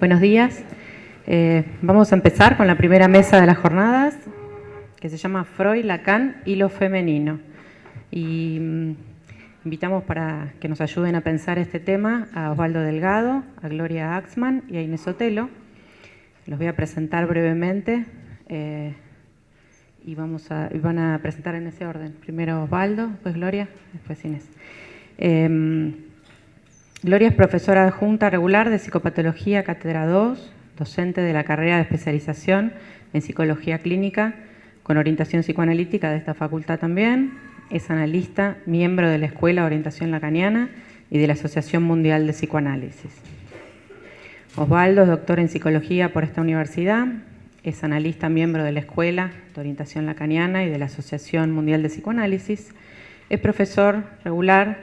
Buenos días. Eh, vamos a empezar con la primera mesa de las jornadas, que se llama Freud, Lacan y lo femenino. Y mm, invitamos para que nos ayuden a pensar este tema a Osvaldo Delgado, a Gloria Axman y a Inés Otelo. Los voy a presentar brevemente eh, y vamos a, van a presentar en ese orden. Primero Osvaldo, después Gloria, después Inés. Em, Gloria es profesora adjunta regular de Psicopatología Cátedra 2, docente de la carrera de especialización en Psicología Clínica con orientación psicoanalítica de esta facultad también. Es analista, miembro de la Escuela de Orientación Lacaniana y de la Asociación Mundial de Psicoanálisis. Osvaldo es doctor en Psicología por esta universidad, es analista, miembro de la Escuela de Orientación Lacaniana y de la Asociación Mundial de Psicoanálisis. Es profesor regular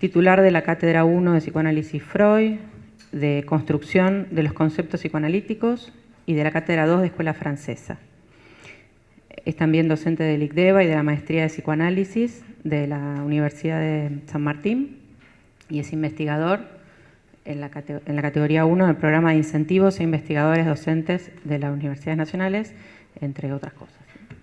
titular de la Cátedra 1 de Psicoanálisis Freud, de Construcción de los Conceptos Psicoanalíticos y de la Cátedra 2 de Escuela Francesa. Es también docente del ICDEVA y de la Maestría de Psicoanálisis de la Universidad de San Martín y es investigador en la, en la categoría 1 del programa de incentivos e investigadores docentes de las universidades nacionales, entre otras cosas.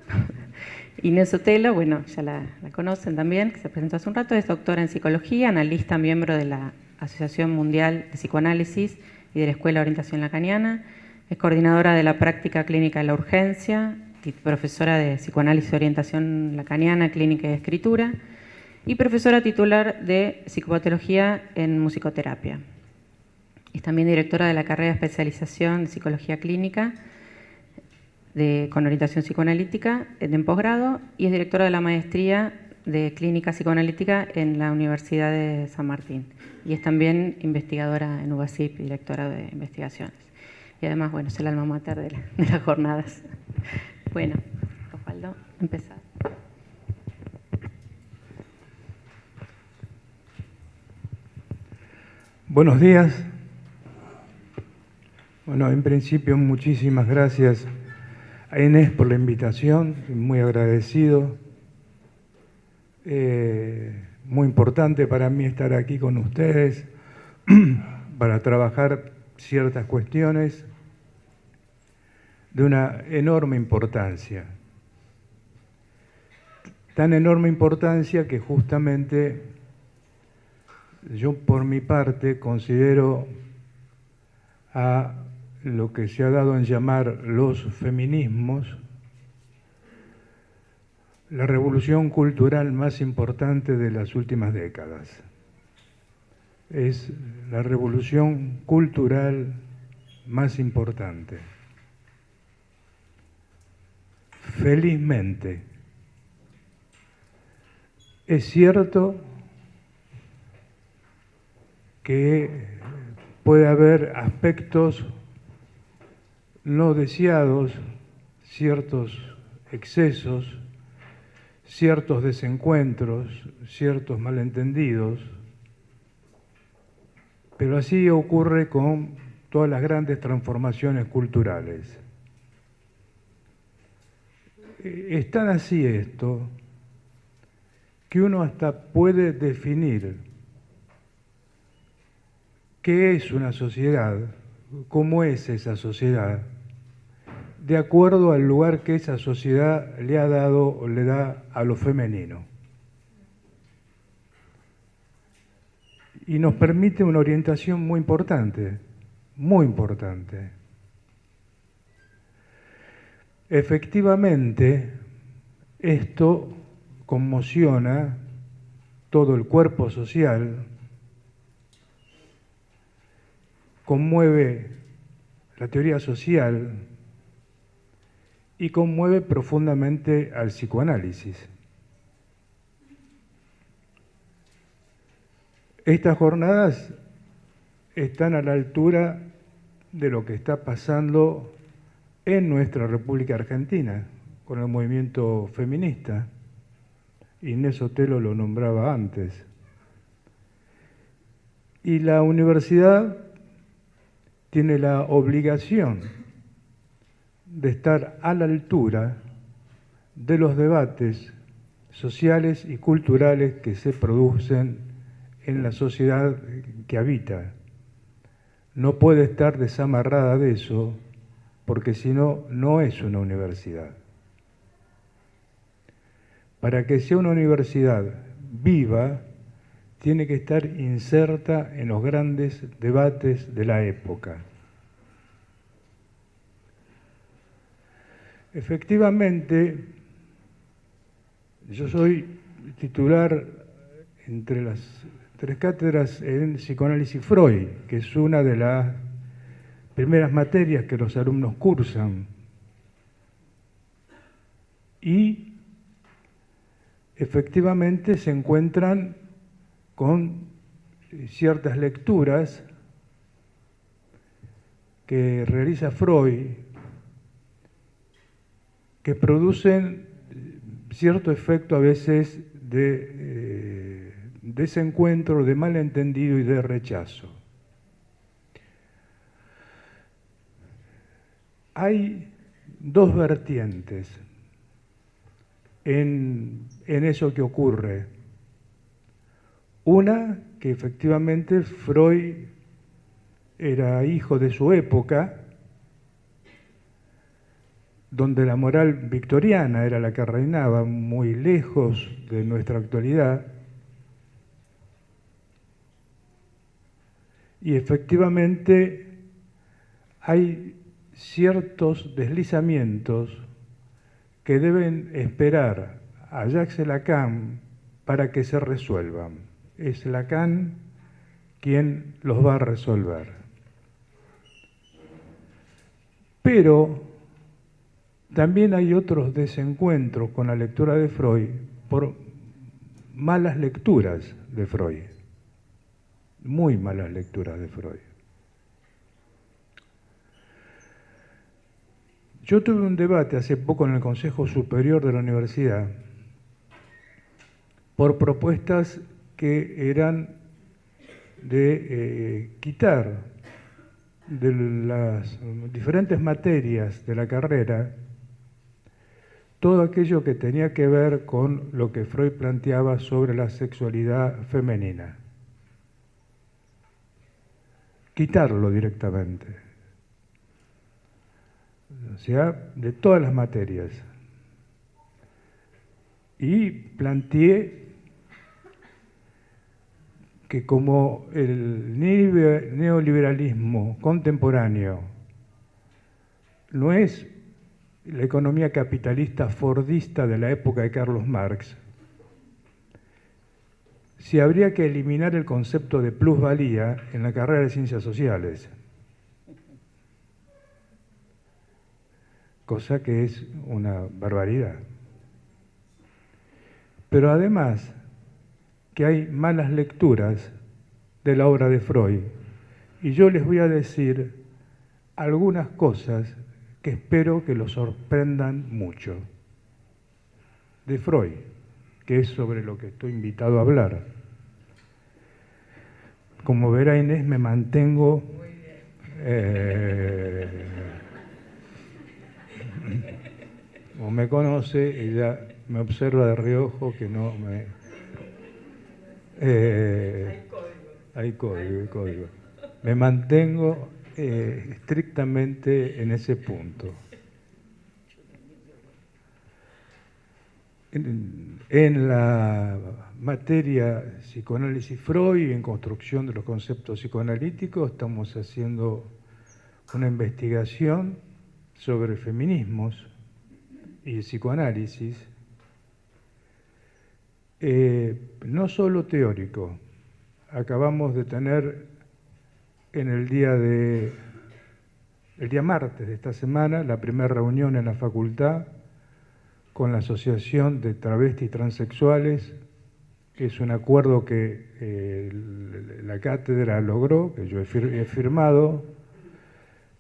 Inés Otelo, bueno, ya la, conocen también, que se presentó hace un rato, es doctora en psicología, analista, miembro de la Asociación Mundial de Psicoanálisis y de la Escuela de Orientación Lacaniana, es coordinadora de la práctica clínica de la urgencia profesora de psicoanálisis y orientación lacaniana, clínica y escritura, y profesora titular de psicopatología en musicoterapia. Es también directora de la carrera de especialización de psicología clínica con orientación psicoanalítica en posgrado y es directora de la maestría de clínica psicoanalítica en la Universidad de San Martín. Y es también investigadora en UBASIP, directora de investigaciones. Y además, bueno, es el alma mater de, las jornadas. Bueno, Osvaldo, empezar. Buenos días. Bueno, en principio muchísimas gracias a Inés por la invitación, muy agradecido. Eh, muy importante para mí estar aquí con ustedes para trabajar ciertas cuestiones de una enorme importancia. Tan enorme importancia que justamente yo por mi parte considero a lo que se ha dado en llamar los feminismos, la revolución cultural más importante de las últimas décadas. Es la revolución cultural más importante. Felizmente, es cierto que puede haber aspectos no deseados, ciertos excesos, ciertos desencuentros, ciertos malentendidos, pero así ocurre con todas las grandes transformaciones culturales. Es tan así esto que uno hasta puede definir qué es una sociedad cómo es esa sociedad, de acuerdo al lugar que esa sociedad le ha dado o le da a lo femenino. Y nos permite una orientación muy importante, muy importante. Efectivamente, esto conmociona todo el cuerpo social, conmueve la teoría social y conmueve profundamente al psicoanálisis. Estas jornadas están a la altura de lo que está pasando en nuestra República Argentina con el movimiento feminista. Inés Otelo lo nombraba antes. Y la universidad tiene la obligación de estar a la altura de los debates sociales y culturales que se producen en la sociedad que habita. No puede estar desamarrada de eso, porque si no, no es una universidad. Para que sea una universidad viva, tiene que estar inserta en los grandes debates de la época. Efectivamente, yo soy titular entre las tres cátedras en psicoanálisis Freud, que es una de las primeras materias que los alumnos cursan. Y efectivamente se encuentran con ciertas lecturas que realiza Freud que producen cierto efecto a veces de eh, desencuentro, de malentendido y de rechazo. Hay dos vertientes en, en eso que ocurre. Una, que efectivamente Freud era hijo de su época, donde la moral victoriana era la que reinaba, muy lejos de nuestra actualidad, y efectivamente hay ciertos deslizamientos que deben esperar a Jacques Lacan para que se resuelvan. Es Lacan quien los va a resolver. Pero también hay otros desencuentros con la lectura de Freud por malas lecturas de Freud, muy malas lecturas de Freud. Yo tuve un debate hace poco en el Consejo Superior de la Universidad por propuestas que eran de eh, quitar de las diferentes materias de la carrera todo aquello que tenía que ver con lo que Freud planteaba sobre la sexualidad femenina. Quitarlo directamente. O sea, de todas las materias. Y planteé que como el neoliberalismo contemporáneo no es la economía capitalista fordista de la época de Carlos Marx, si habría que eliminar el concepto de plusvalía en la carrera de ciencias sociales, cosa que es una barbaridad. Pero además que hay malas lecturas de la obra de Freud, y yo les voy a decir algunas cosas que espero que lo sorprendan mucho. De Freud, que es sobre lo que estoy invitado a hablar. Como verá Inés, me mantengo... Eh, como me conoce, ella me observa de reojo que no me... Eh, hay código, hay código. Me mantengo eh, estrictamente en ese punto. En, la materia psicoanálisis Freud en construcción de los conceptos psicoanalíticos estamos haciendo una investigación sobre feminismos y psicoanálisis, eh, no solo teórico. Acabamos de tener en el día de el día martes de esta semana, la primera reunión en la facultad con la Asociación de Travestis Transexuales, que es un acuerdo que eh, la cátedra logró, que yo he, firmado,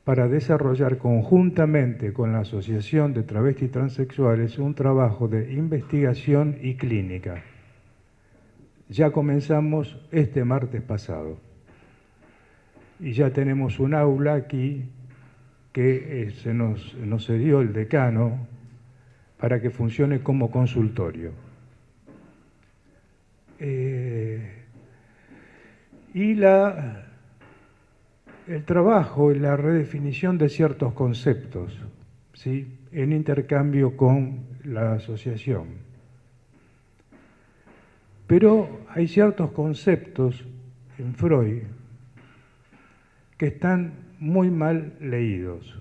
para desarrollar conjuntamente con la Asociación de Travestis Transexuales un trabajo de investigación y clínica. Ya comenzamos este martes pasado y ya tenemos un aula aquí que eh, se nos, nos dio el decano para que funcione como consultorio. Eh, y la, el trabajo y la redefinición de ciertos conceptos ¿sí? en intercambio con la asociación. Pero hay ciertos conceptos en Freud que están muy mal leídos.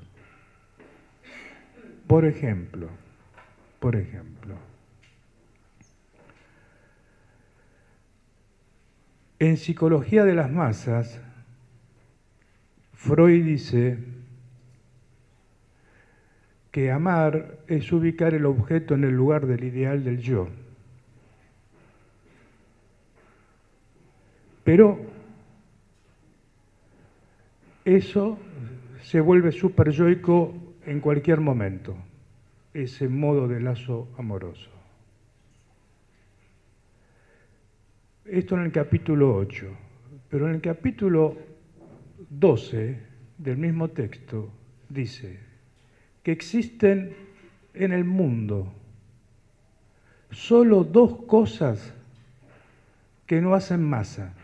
Por ejemplo, por ejemplo, en psicología de las masas, Freud dice que amar es ubicar el objeto en el lugar del ideal del yo. Pero eso se vuelve superyoico en cualquier momento, ese modo de lazo amoroso. Esto en el capítulo 8, pero en el capítulo 12 del mismo texto dice que existen en el mundo solo dos cosas que no hacen masa.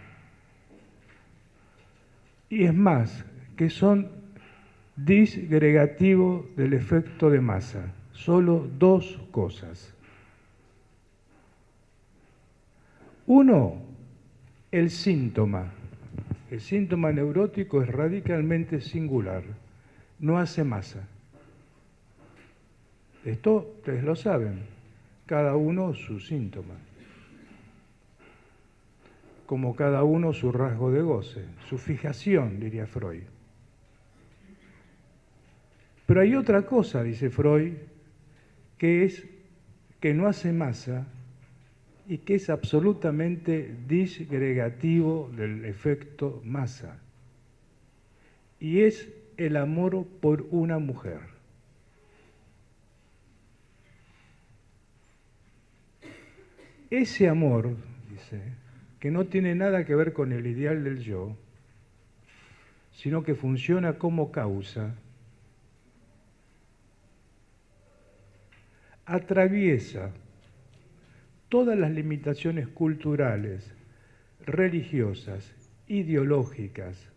Y es más, que son disgregativos del efecto de masa. Solo dos cosas. Uno, el síntoma. El síntoma neurótico es radicalmente singular, no hace masa. Esto ustedes lo saben, cada uno su síntoma, como cada uno su rasgo de goce, su fijación, diría Freud. Pero hay otra cosa, dice Freud, que es que no hace masa y que es absolutamente disgregativo del efecto masa. Y es el amor por una mujer. Ese amor, dice, que no tiene nada que ver con el ideal del yo, sino que funciona como causa, atraviesa todas las limitaciones culturales, religiosas, ideológicas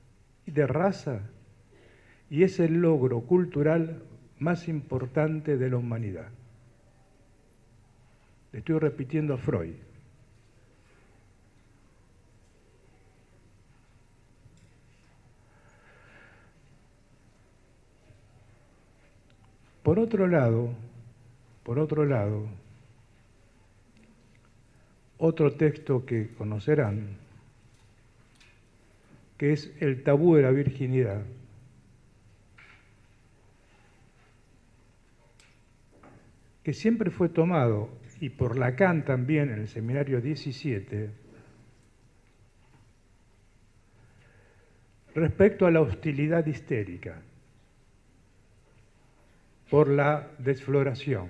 y de raza, y es el logro cultural más importante de la humanidad. estoy repitiendo a Freud. Por otro lado, por otro lado, otro texto que conocerán, que es el tabú de la virginidad. que siempre fue tomado, y por Lacan también en el seminario 17, respecto a la hostilidad histérica por la desfloración.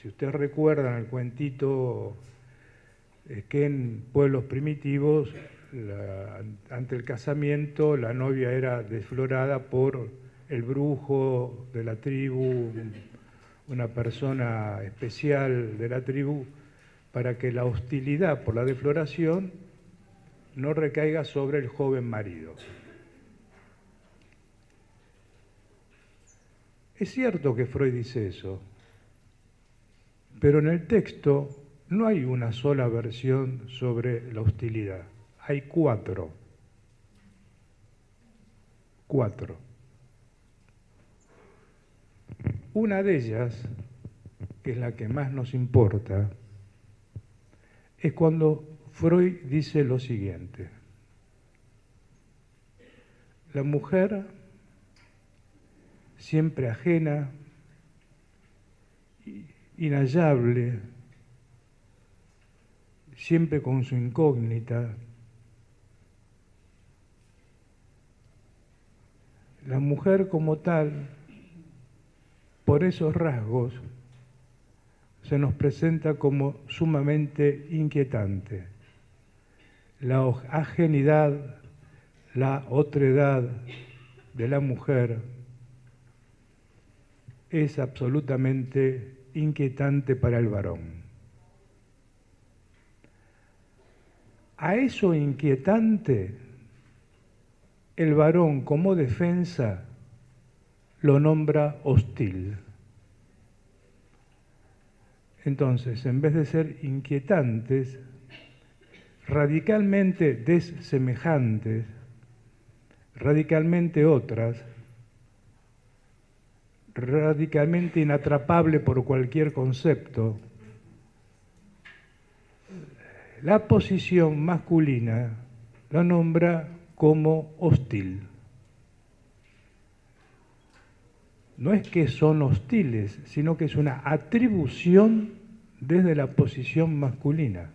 Si ustedes recuerdan el cuentito que en pueblos primitivos, ante el casamiento, la novia era desflorada por el brujo de la tribu, una persona especial de la tribu, para que la hostilidad por la defloración no recaiga sobre el joven marido. Es cierto que Freud dice eso, pero en el texto no hay una sola versión sobre la hostilidad, hay cuatro. Cuatro. Una de ellas, que es la que más nos importa, es cuando Freud dice lo siguiente. La mujer, siempre ajena, inhallable, siempre con su incógnita, la mujer como tal, por esos rasgos, se nos presenta como sumamente inquietante. La ajenidad, la otredad de la mujer es absolutamente inquietante para el varón. A eso inquietante, el varón como defensa lo nombra hostil. Entonces, en vez de ser inquietantes, radicalmente desemejantes, radicalmente otras, radicalmente inatrapable por cualquier concepto, la posición masculina la nombra como hostil. No es que son hostiles, sino que es una atribución desde la posición masculina.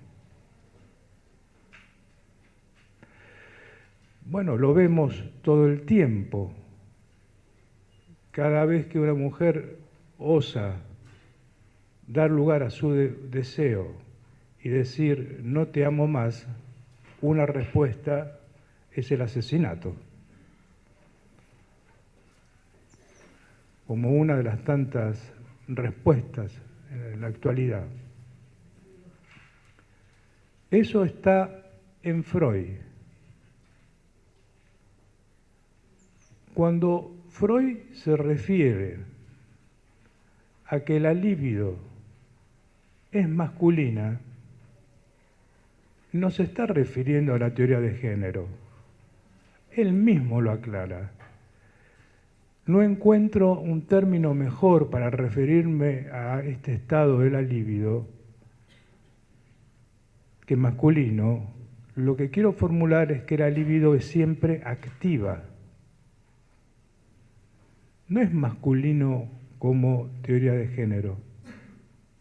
Bueno, lo vemos todo el tiempo. Cada vez que una mujer osa dar lugar a su deseo y decir no te amo más, una respuesta es el asesinato. Como una de las tantas respuestas en la actualidad. Eso está en Freud. Cuando Freud se refiere a que la libido es masculina, no se está refiriendo a la teoría de género. Él mismo lo aclara. No encuentro un término mejor para referirme a este estado de la libido que masculino. Lo que quiero formular es que la libido es siempre activa no es masculino como teoría de género.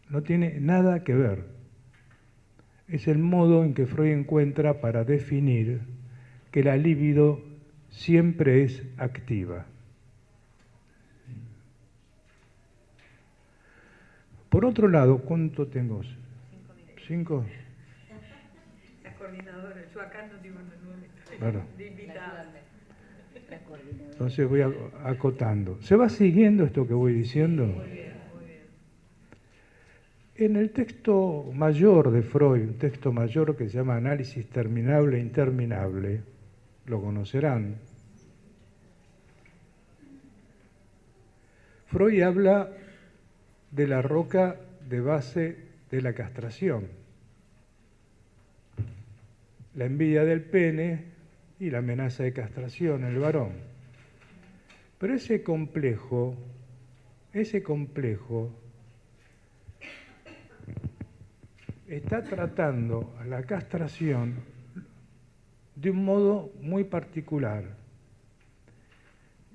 No tiene nada que ver. Es el modo en que Freud encuentra para definir que la libido siempre es activa. Por otro lado, ¿cuánto tengo? ¿Cinco? La coordinadora, yo acá no tengo nueve. De entonces voy acotando. ¿Se va siguiendo esto que voy diciendo? En el texto mayor de Freud, un texto mayor que se llama Análisis Terminable e Interminable, lo conocerán, Freud habla de la roca de base de la castración, la envidia del pene y la amenaza de castración en el varón. Pero ese complejo, ese complejo está tratando a la castración de un modo muy particular.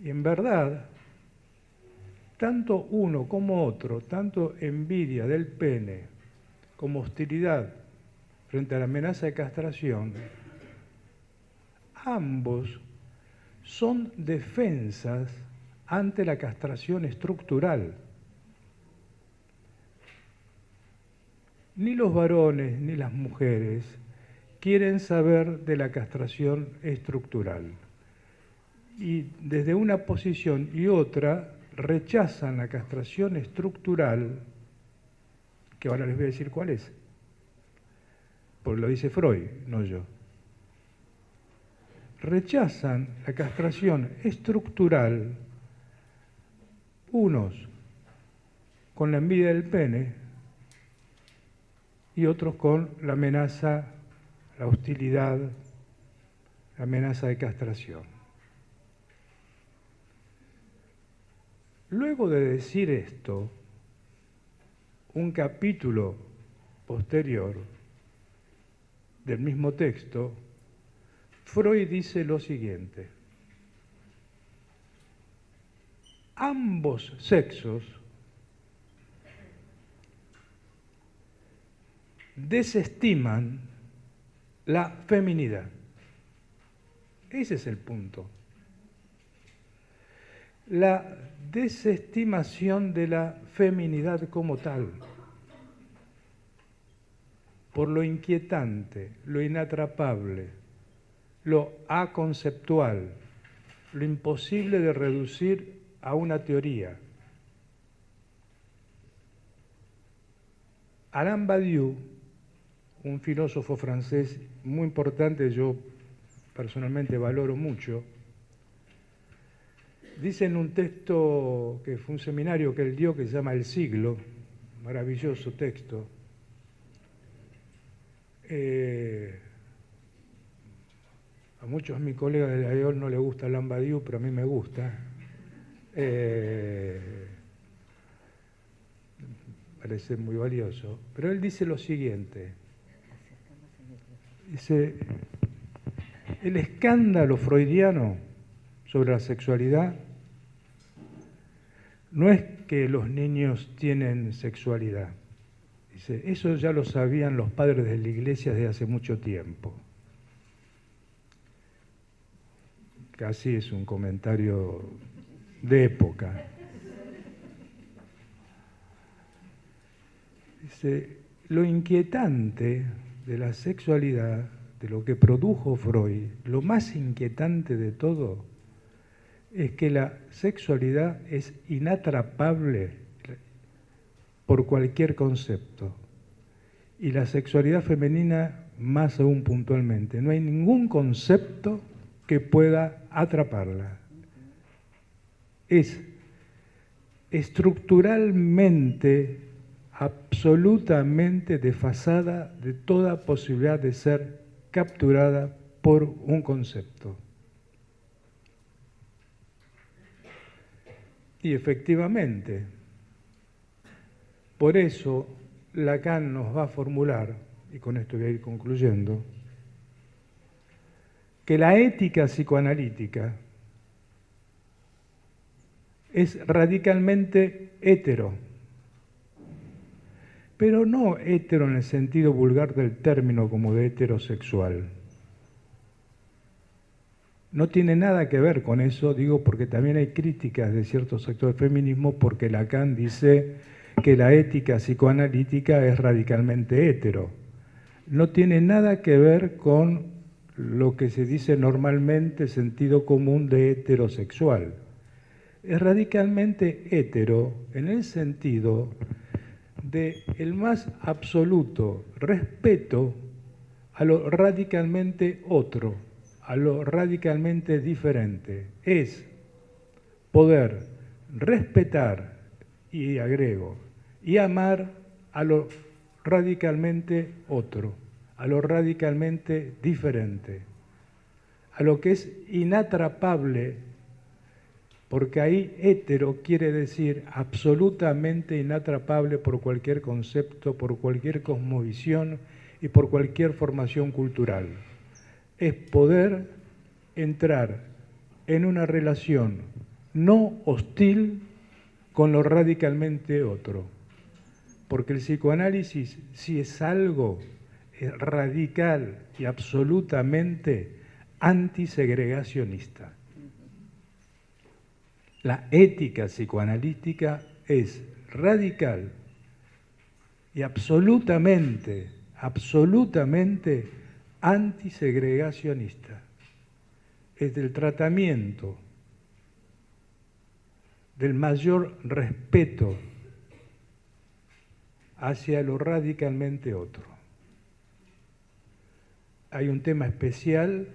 Y en verdad, tanto uno como otro, tanto envidia del pene como hostilidad frente a la amenaza de castración, ambos son defensas ante la castración estructural. Ni los varones ni las mujeres quieren saber de la castración estructural. Y desde una posición y otra rechazan la castración estructural, que ahora les voy a decir cuál es, porque lo dice Freud, no yo rechazan la castración estructural, unos con la envidia del pene y otros con la amenaza, la hostilidad, la amenaza de castración. Luego de decir esto, un capítulo posterior del mismo texto Freud dice lo siguiente, ambos sexos desestiman la feminidad. Ese es el punto. la desestimación de la feminidad como tal, por lo inquietante, lo inatrapable, lo aconceptual, lo imposible de reducir a una teoría. Alain Badiou, un filósofo francés muy importante, yo personalmente valoro mucho, dice en un texto que fue un seminario que él dio que se llama El siglo, maravilloso texto, eh, a muchos de mis colegas de la EOL no le gusta Alain Badiou, pero a mí me gusta. Eh, parece muy valioso. Pero él dice lo siguiente. Dice, el escándalo freudiano sobre la sexualidad no es que los niños tienen sexualidad. Dice, eso ya lo sabían los padres de la iglesia desde hace mucho tiempo. Casi es un comentario de época. Dice, lo inquietante de la sexualidad, de lo que produjo Freud, lo más inquietante de todo, es que la sexualidad es inatrapable por cualquier concepto. Y la sexualidad femenina más aún puntualmente. No hay ningún concepto que pueda atraparla es estructuralmente, absolutamente desfasada de toda posibilidad de ser capturada por un concepto. Y efectivamente, por eso Lacan nos va a formular, y con esto voy a ir concluyendo, que la ética psicoanalítica es radicalmente hetero, pero no hetero en el sentido vulgar del término como de heterosexual. No tiene nada que ver con eso, digo, porque también hay críticas de ciertos sectores del feminismo, porque Lacan dice que la ética psicoanalítica es radicalmente hetero. No tiene nada que ver con lo que se dice normalmente sentido común de heterosexual es radicalmente hetero en el sentido de el más absoluto respeto a lo radicalmente otro, a lo radicalmente diferente. Es poder respetar, y agrego, y amar a lo radicalmente otro, a lo radicalmente diferente, a lo que es inatrapable porque ahí hétero quiere decir absolutamente inatrapable por cualquier concepto, por cualquier cosmovisión y por cualquier formación cultural. Es poder entrar en una relación no hostil con lo radicalmente otro. Porque el psicoanálisis, si es algo radical y absolutamente antisegregacionista. La ética psicoanalítica es radical y absolutamente, absolutamente antisegregacionista. Es del tratamiento, del mayor respeto hacia lo radicalmente otro. Hay un tema especial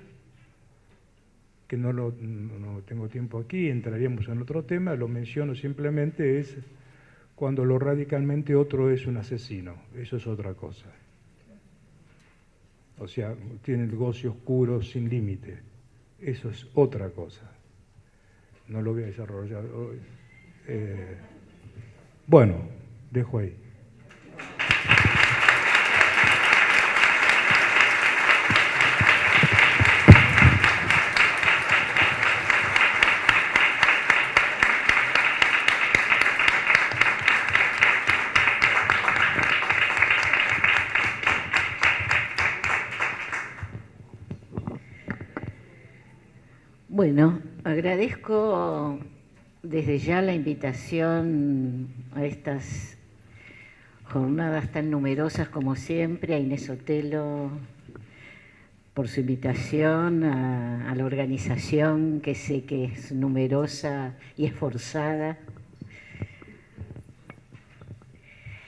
que no, lo, no tengo tiempo aquí, entraríamos en otro tema, lo menciono simplemente, es cuando lo radicalmente otro es un asesino, eso es otra cosa. O sea, tiene el goce oscuro sin límite, eso es otra cosa. No lo voy a desarrollar hoy. Eh, bueno, dejo ahí. Agradezco desde ya la invitación a estas jornadas tan numerosas como siempre, a Inés Otelo por su invitación, a, la organización que sé que es numerosa y esforzada.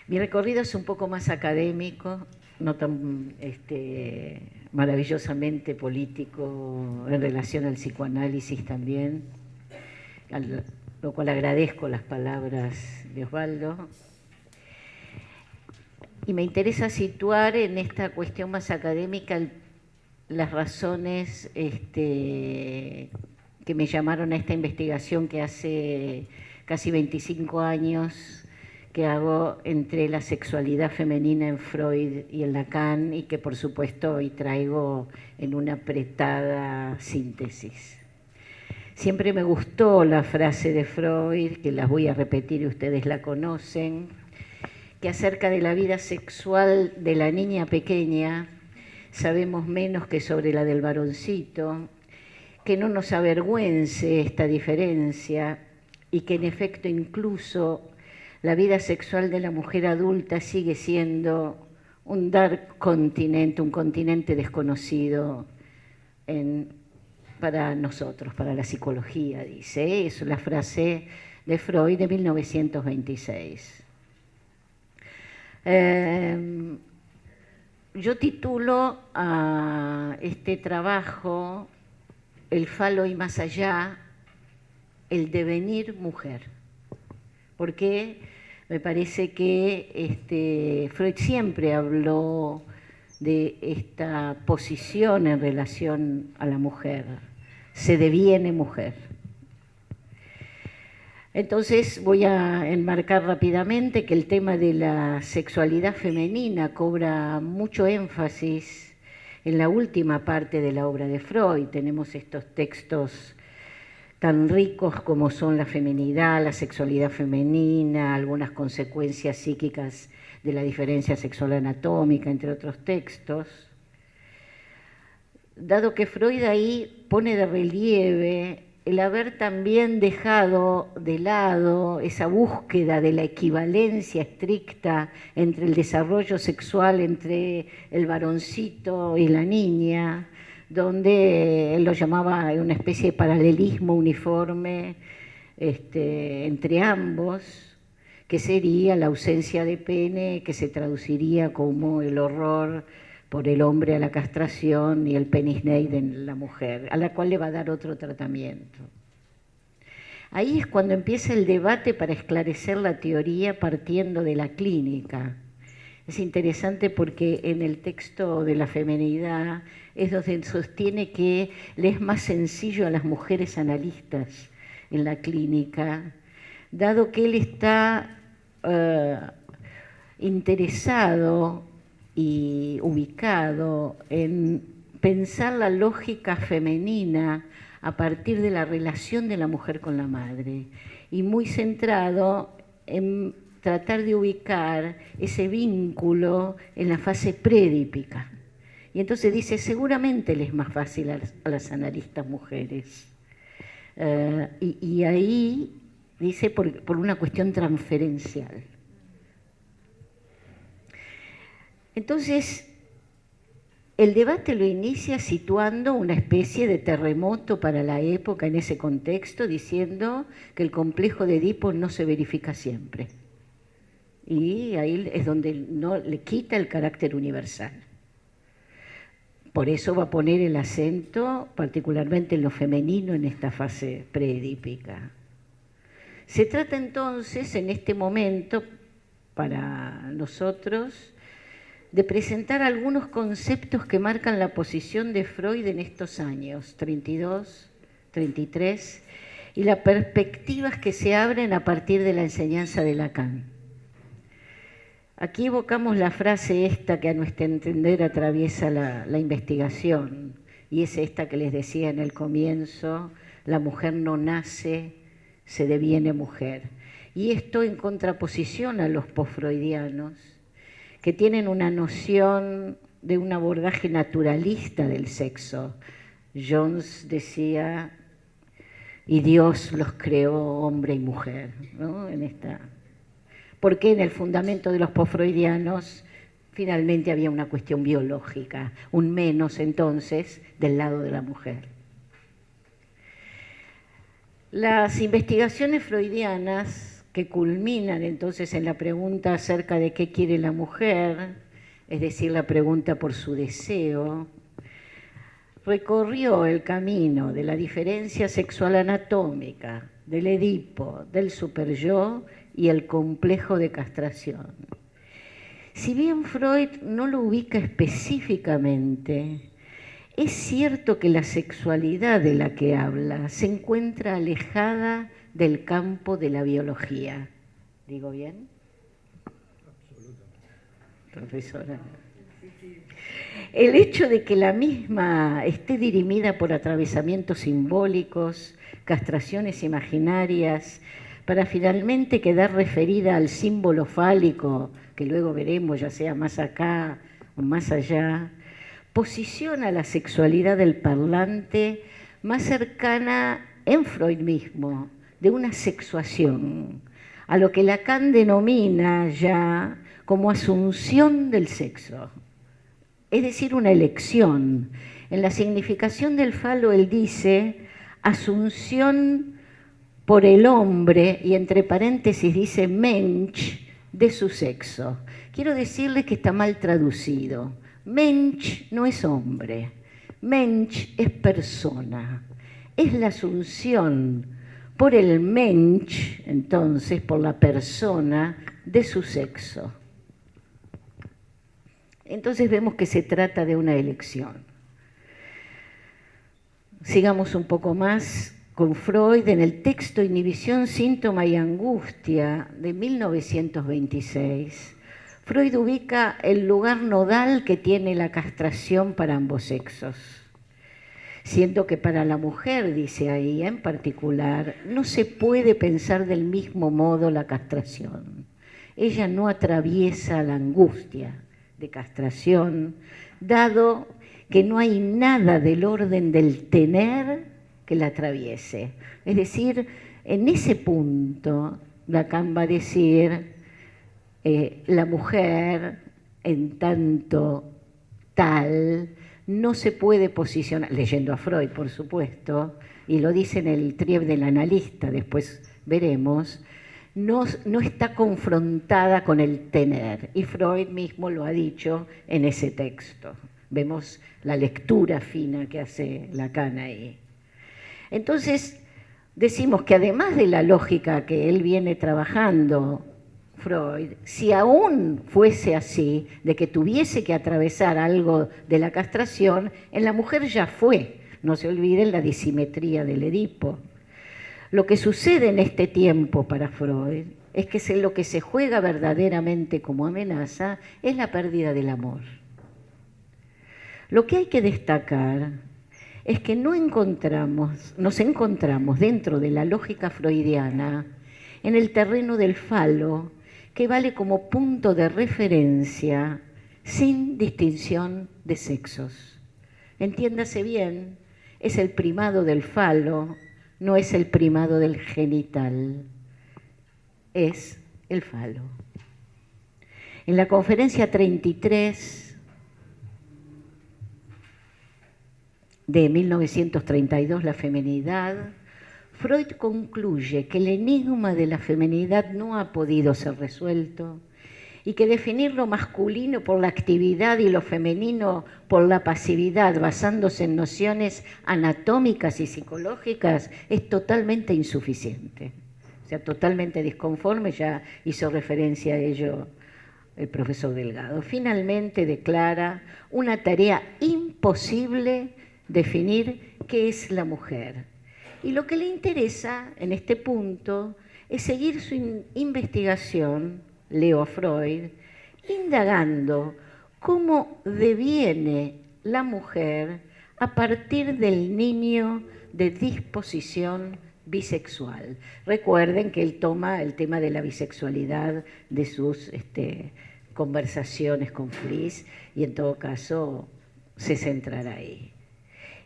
Mi recorrido es un poco más académico, no tan este, maravillosamente político en relación al psicoanálisis también, lo cual agradezco las palabras de Osvaldo. Y me interesa situar en esta cuestión más académica las razones este, que me llamaron a esta investigación que hace casi 25 años que hago entre la sexualidad femenina en Freud y en Lacan y que por supuesto hoy traigo en una apretada síntesis. Siempre me gustó la frase de Freud, que las voy a repetir y ustedes la conocen, que acerca de la vida sexual de la niña pequeña sabemos menos que sobre la del varoncito, que no nos avergüence esta diferencia y que en efecto incluso la vida sexual de la mujer adulta sigue siendo un dark continente, un continente desconocido para nosotros, para la psicología, dice. Es la frase de Freud de 1926. Em, yo titulo a este trabajo El falo y más allá, el devenir mujer, porque me parece que este, Freud siempre habló de esta posición en relación a la mujer, se deviene mujer. Entonces voy a enmarcar rápidamente que el tema de la sexualidad femenina cobra mucho énfasis en la última parte de la obra de Freud. Tenemos estos textos tan ricos como son la feminidad, la sexualidad femenina, algunas consecuencias psíquicas de la diferencia sexual anatómica, entre otros textos. Dado que Freud ahí pone de relieve el haber también dejado de lado esa búsqueda de la equivalencia estricta entre el desarrollo sexual entre el varoncito y la niña, donde él lo llamaba una especie de paralelismo uniforme este, entre ambos, que sería la ausencia de pene, que se traduciría como el horror por el hombre a la castración y el penisneid en la mujer, a la cual le va a dar otro tratamiento. Ahí es cuando empieza el debate para esclarecer la teoría partiendo de la clínica. Es interesante porque en el texto de la femenidad es donde sostiene que le es más sencillo a las mujeres analistas en la clínica, dado que él está eh, interesado y ubicado en pensar la lógica femenina a partir de la relación de la mujer con la madre y muy centrado en tratar de ubicar ese vínculo en la fase predípica. Y entonces dice, seguramente le es más fácil a las, analistas mujeres. Eh, y, ahí dice por una cuestión transferencial. Entonces, el debate lo inicia situando una especie de terremoto para la época en ese contexto, diciendo que el complejo de Edipo no se verifica siempre. Y ahí es donde no le quita el carácter universal. Por eso va a poner el acento particularmente en lo femenino en esta fase preedípica. Se trata entonces en este momento para nosotros de presentar algunos conceptos que marcan la posición de Freud en estos años, 32, 33, y las perspectivas que se abren a partir de la enseñanza de Lacan. Aquí evocamos la frase esta que a nuestro entender atraviesa la, investigación, y es esta que les decía en el comienzo, la mujer no nace, se deviene mujer. Y esto en contraposición a los postfreudianos, que tienen una noción de un abordaje naturalista del sexo. Jones decía, y Dios los creó hombre y mujer, ¿no? En esta... Porque en el fundamento de los posfreudianos finalmente había una cuestión biológica, un menos entonces del lado de la mujer. Las investigaciones freudianas que culminan entonces en la pregunta acerca de qué quiere la mujer, es decir, la pregunta por su deseo, recorrió el camino de la diferencia sexual anatómica, del Edipo, del superyo y el complejo de castración. Si bien Freud no lo ubica específicamente, es cierto que la sexualidad de la que habla se encuentra alejada del campo de la biología. ¿Digo bien? Absolutamente. Profesora. El hecho de que la misma esté dirimida por atravesamientos simbólicos, castraciones imaginarias, para finalmente quedar referida al símbolo fálico, que luego veremos ya sea más acá o más allá, posiciona la sexualidad del parlante más cercana en Freud mismo, de una sexuación, a lo que Lacan denomina ya como asunción del sexo es decir, una elección. En la significación del falo él dice asunción por el hombre, y entre paréntesis dice mensch, de su sexo. Quiero decirle que está mal traducido. Mensch no es hombre, mensch es persona. Es la asunción por el mensch, entonces, por la persona de su sexo entonces vemos que se trata de una elección. Sigamos un poco más con Freud en el texto Inhibición, Síntoma y Angustia de 1926. Freud ubica el lugar nodal que tiene la castración para ambos sexos, siendo que para la mujer, dice ahí en particular, no se puede pensar del mismo modo la castración. Ella no atraviesa la angustia, de castración, dado que no hay nada del orden del tener que la atraviese. Es decir, en ese punto, Lacan va a decir, eh, la mujer, en tanto tal, no se puede posicionar, leyendo a Freud, por supuesto, y lo dice en el Trieb del analista, después veremos, no, está confrontada con el tener. Y Freud mismo lo ha dicho en ese texto. Vemos la lectura fina que hace Lacan ahí. Entonces, decimos que además de la lógica que él viene trabajando, Freud, si aún fuese así, de que tuviese que atravesar algo de la castración, en la mujer ya fue. No se olviden la disimetría del Edipo. Lo que sucede en este tiempo para Freud es que lo que se juega verdaderamente como amenaza es la pérdida del amor. Lo que hay que destacar es que no encontramos, nos encontramos dentro de la lógica freudiana en el terreno del falo, que vale como punto de referencia sin distinción de sexos. Entiéndase bien, es el primado del falo no es el primado del genital, es el falo. En la conferencia 33 de 1932, La femenidad, Freud concluye que el enigma de la femenidad no ha podido ser resuelto y que definir lo masculino por la actividad y lo femenino por la pasividad, basándose en nociones anatómicas y psicológicas, es totalmente insuficiente. O sea, totalmente disconforme, ya hizo referencia a ello el profesor Delgado. Finalmente declara una tarea imposible definir qué es la mujer. Y lo que le interesa en este punto es seguir su investigación Leo Freud, indagando cómo deviene la mujer a partir del niño de disposición bisexual. Recuerden que él toma el tema de la bisexualidad de sus este, conversaciones con Fliss y en todo caso se centrará ahí.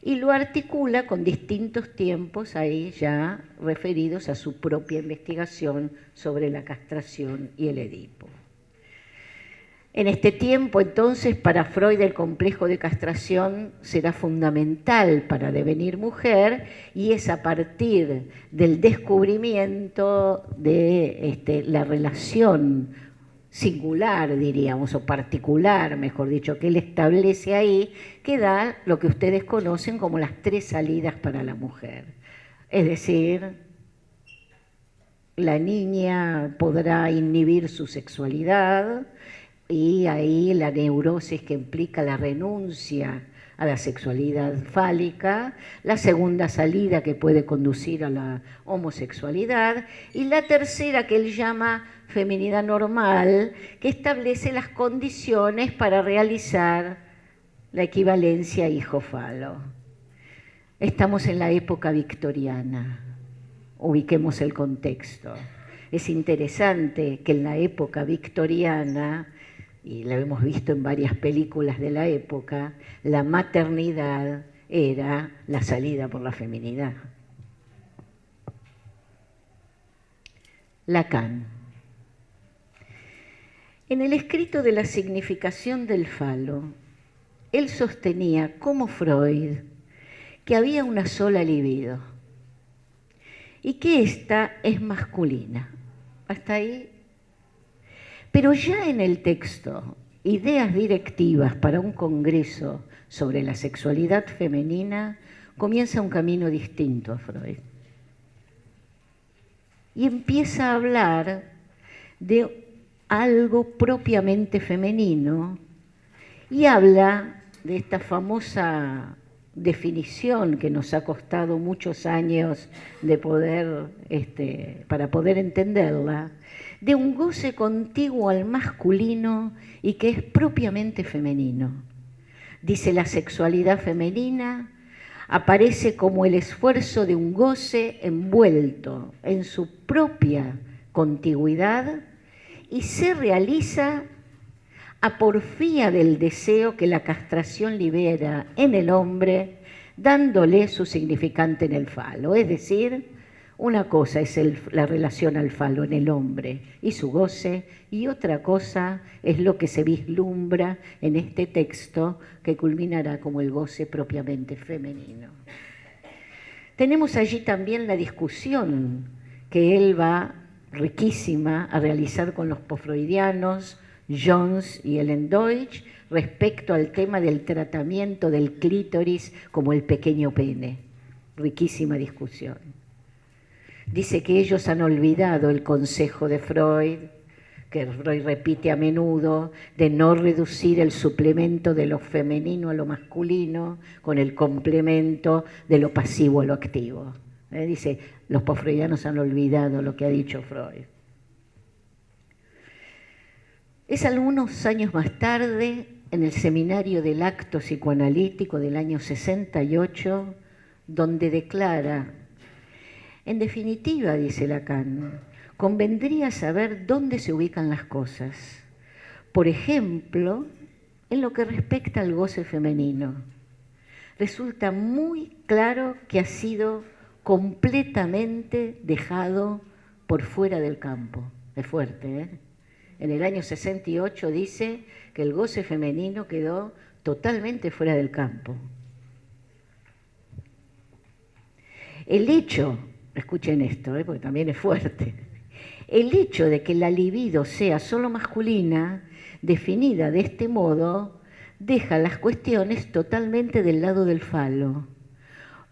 Y lo articula con distintos tiempos ahí ya referidos a su propia investigación sobre la castración y el Edipo. En este tiempo, entonces, para Freud el complejo de castración será fundamental para devenir mujer y es a partir del descubrimiento de este, la relación singular, diríamos, o particular, mejor dicho, que él establece ahí, que da lo que ustedes conocen como las tres salidas para la mujer. Es decir, la niña podrá inhibir su sexualidad, y ahí la neurosis que implica la renuncia a la sexualidad fálica, la segunda salida que puede conducir a la homosexualidad y la tercera que él llama feminidad normal, que establece las condiciones para realizar la equivalencia hijo-falo. Estamos en la época victoriana, ubiquemos el contexto. Es interesante que en la época victoriana y lo hemos visto en varias películas de la época, la maternidad era la salida por la feminidad. Lacan. En el escrito de la significación del falo, él sostenía, como Freud, que había una sola libido y que ésta es masculina. Hasta ahí pero ya en el texto, ideas directivas para un congreso sobre la sexualidad femenina, comienza un camino distinto a Freud. Y empieza a hablar de algo propiamente femenino y habla de esta famosa definición que nos ha costado muchos años de este, para poder entenderla, de un goce contiguo al masculino y que es propiamente femenino. Dice la sexualidad femenina aparece como el esfuerzo de un goce envuelto en su propia contigüidad y se realiza a porfía del deseo que la castración libera en el hombre, dándole su significante en el falo, es decir, una cosa es la relación al falo en el hombre y su goce, y otra cosa es lo que se vislumbra en este texto que culminará como el goce propiamente femenino. Tenemos allí también la discusión que él va riquísima a realizar con los posfreudianos, Jones y Ellen Deutsch, respecto al tema del tratamiento del clítoris como el pequeño pene. Riquísima discusión. Dice que ellos han olvidado el consejo de Freud, que Freud repite a menudo, de no reducir el suplemento de lo femenino a lo masculino con el complemento de lo pasivo a lo activo. ¿Eh? Dice, los posfreudianos han olvidado lo que ha dicho Freud. Es algunos años más tarde, en el seminario del acto psicoanalítico del año 68, donde declara en definitiva, dice Lacan, convendría saber dónde se ubican las cosas. Por ejemplo, en lo que respecta al goce femenino. Resulta muy claro que ha sido completamente dejado por fuera del campo. Es fuerte, ¿eh? En el año 68 dice que el goce femenino quedó totalmente fuera del campo. El hecho escuchen esto, ¿eh? porque también es fuerte, el hecho de que la libido sea solo masculina, definida de este modo, deja las cuestiones totalmente del lado del falo.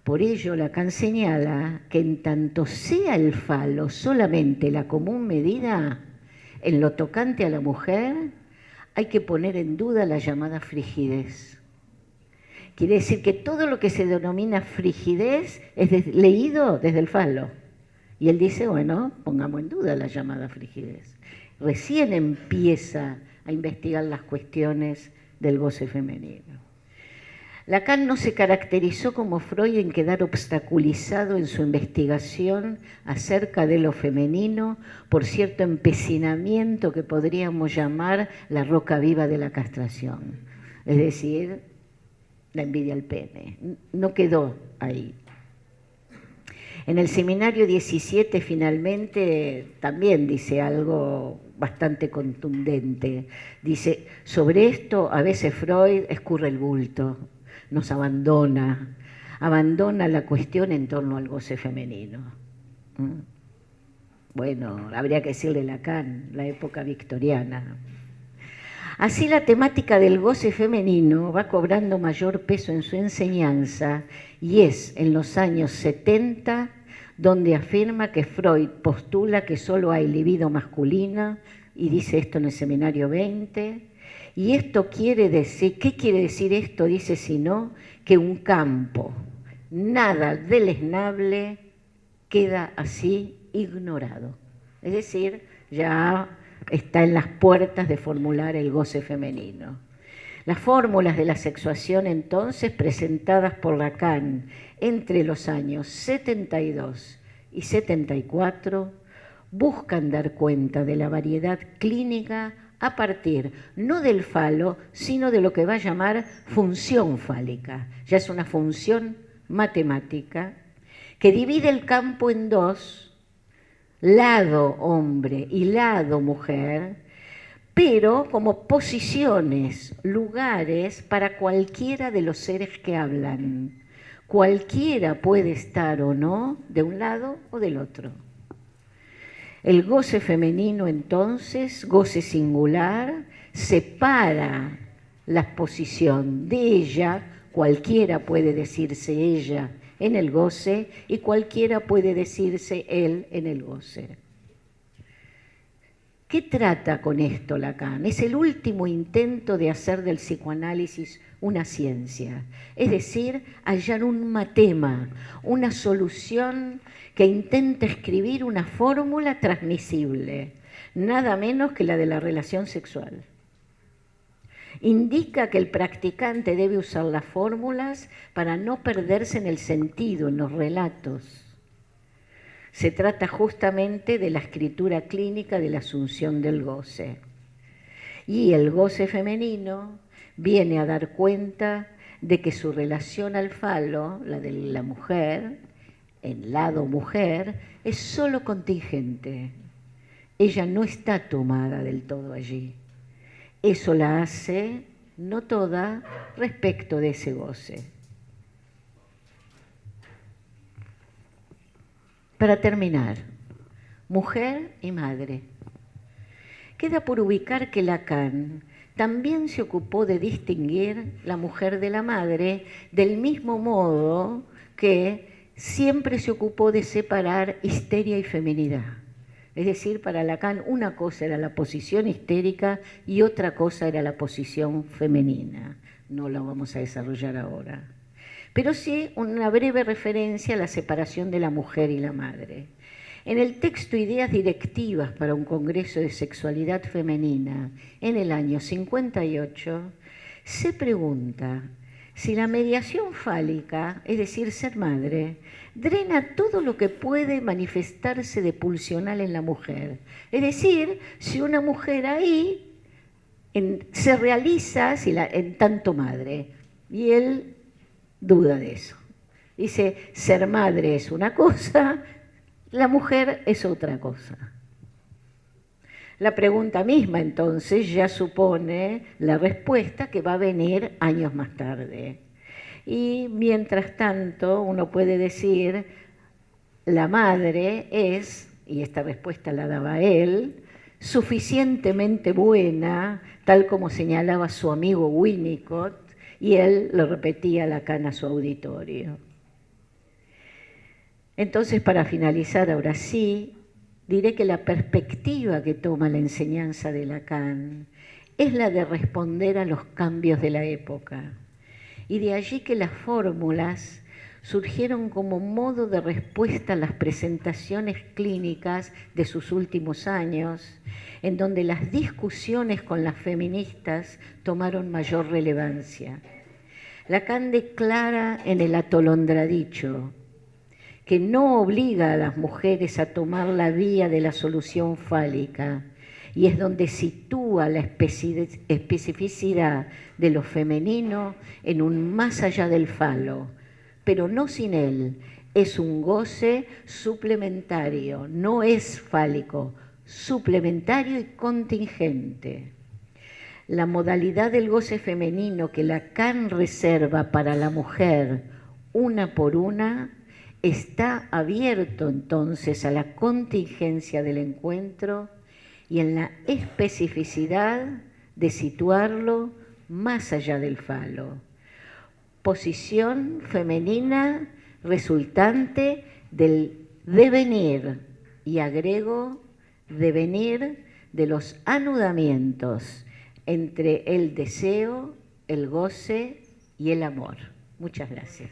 Por ello, Lacan señala que en tanto sea el falo solamente la común medida, en lo tocante a la mujer, hay que poner en duda la llamada frigidez. Quiere decir que todo lo que se denomina frigidez es leído desde el falo. Y él dice, bueno, pongamos en duda la llamada frigidez. Recién empieza a investigar las cuestiones del goce femenino. Lacan no se caracterizó como Freud en quedar obstaculizado en su investigación acerca de lo femenino por cierto empecinamiento que podríamos llamar la roca viva de la castración. Es decir, la envidia al pene. No quedó ahí. En el seminario 17 finalmente también dice algo bastante contundente. Dice, sobre esto a veces Freud escurre el bulto, nos abandona, abandona la cuestión en torno al goce femenino. ¿Mm? Bueno, habría que decirle Lacan, la época victoriana. Así la temática del goce femenino va cobrando mayor peso en su enseñanza y es en los años 70 donde afirma que Freud postula que solo hay libido masculina y dice esto en el seminario 20. Y esto quiere decir, ¿qué quiere decir esto? Dice, sino que un campo, nada deleznable, queda así ignorado. Es decir, ya está en las puertas de formular el goce femenino. Las fórmulas de la sexuación entonces presentadas por Lacan entre los años 72 y 74 buscan dar cuenta de la variedad clínica a partir no del falo, sino de lo que va a llamar función fálica. Ya es una función matemática que divide el campo en dos, lado hombre y lado mujer, pero como posiciones, lugares para cualquiera de los seres que hablan. Cualquiera puede estar o no de un lado o del otro. El goce femenino entonces, goce singular, separa la posición de ella, cualquiera puede decirse ella en el goce y cualquiera puede decirse él en el goce. ¿Qué trata con esto Lacan? Es el último intento de hacer del psicoanálisis una ciencia, es decir, hallar un matema, una solución que intenta escribir una fórmula transmisible, nada menos que la de la relación sexual indica que el practicante debe usar las fórmulas para no perderse en el sentido, en los relatos. Se trata justamente de la escritura clínica de la asunción del goce. Y el goce femenino viene a dar cuenta de que su relación al falo, la de la mujer, el lado mujer, es solo contingente. Ella no está tomada del todo allí. Eso la hace, no toda, respecto de ese goce. Para terminar, mujer y madre. Queda por ubicar que Lacan también se ocupó de distinguir la mujer de la madre del mismo modo que siempre se ocupó de separar histeria y feminidad. Es decir, para Lacan una cosa era la posición histérica y otra cosa era la posición femenina. No la vamos a desarrollar ahora. Pero sí una breve referencia a la separación de la mujer y la madre. En el texto Ideas directivas para un Congreso de Sexualidad Femenina, en el año 58, se pregunta si la mediación fálica, es decir, ser madre, drena todo lo que puede manifestarse de pulsional en la mujer. Es decir, si una mujer ahí se realiza en tanto madre. Y él duda de eso. Dice, ser madre es una cosa, la mujer es otra cosa. La pregunta misma entonces ya supone la respuesta que va a venir años más tarde. Y mientras tanto uno puede decir, la madre es, y esta respuesta la daba él, suficientemente buena, tal como señalaba su amigo Winnicott, y él lo repetía la cana a su auditorio. Entonces, para finalizar ahora sí, diré que la perspectiva que toma la enseñanza de Lacan es la de responder a los cambios de la época. Y de allí que las fórmulas surgieron como modo de respuesta a las presentaciones clínicas de sus últimos años, en donde las discusiones con las feministas tomaron mayor relevancia. Lacan declara en el atolondradicho, que no obliga a las mujeres a tomar la vía de la solución fálica y es donde sitúa la especificidad de lo femenino en un más allá del falo, pero no sin él. Es un goce suplementario, no es fálico, suplementario y contingente. La modalidad del goce femenino que Lacan reserva para la mujer una por una está abierto entonces a la contingencia del encuentro y en la especificidad de situarlo más allá del falo. Posición femenina resultante del devenir, y agrego devenir de los anudamientos entre el deseo, el goce y el amor. Muchas gracias.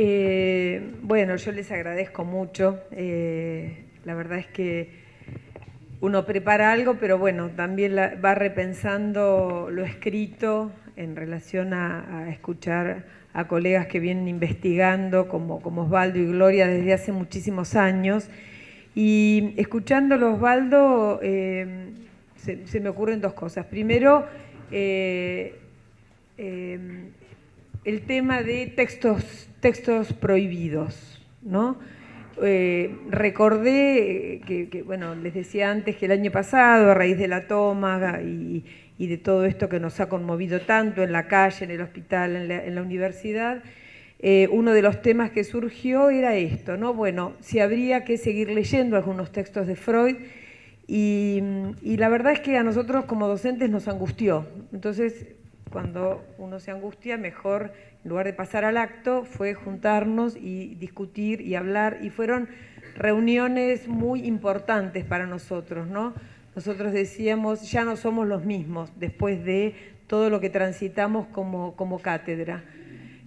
Eh, bueno, yo les agradezco mucho. Eh, la verdad es que uno prepara algo, pero bueno, también va repensando lo escrito en relación a, escuchar a colegas que vienen investigando, como, Osvaldo y Gloria, desde hace muchísimos años. Y escuchándolo, Osvaldo, eh, se, me ocurren dos cosas. Primero, el tema de textos, textos prohibidos, ¿no? Eh, recordé que, bueno, les decía antes que el año pasado, a raíz de la toma y, de todo esto que nos ha conmovido tanto en la calle, en el hospital, en la, universidad, eh, uno de los temas que surgió era esto, ¿no? Bueno, si habría que seguir leyendo algunos textos de Freud y, y la verdad es que a nosotros como docentes nos angustió. Entonces cuando uno se angustia, mejor, en lugar de pasar al acto, fue juntarnos y discutir y hablar, y fueron reuniones muy importantes para nosotros, ¿no? Nosotros decíamos, ya no somos los mismos después de todo lo que transitamos como, como cátedra.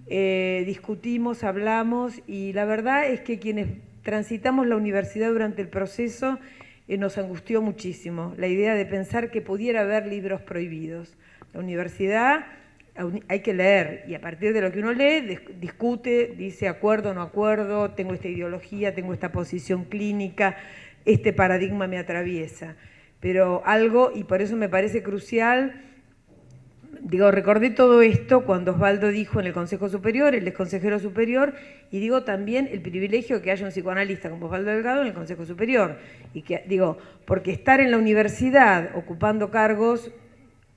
Eh, discutimos, hablamos, y la verdad es que quienes transitamos la universidad durante el proceso eh, nos angustió muchísimo, la idea de pensar que pudiera haber libros prohibidos. La universidad hay que leer y a partir de lo que uno lee discute, dice acuerdo, no acuerdo, tengo esta ideología, tengo esta posición clínica, este paradigma me atraviesa. Pero algo, y por eso me parece crucial, digo, recordé todo esto cuando Osvaldo dijo en el Consejo Superior, él es consejero superior, y digo también el privilegio que haya un psicoanalista como Osvaldo Delgado en el Consejo Superior. Y que, digo, porque estar en la universidad ocupando cargos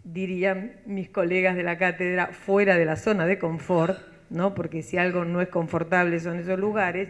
dirían mis colegas de la cátedra, fuera de la zona de confort, ¿no? porque si algo no es confortable son esos lugares,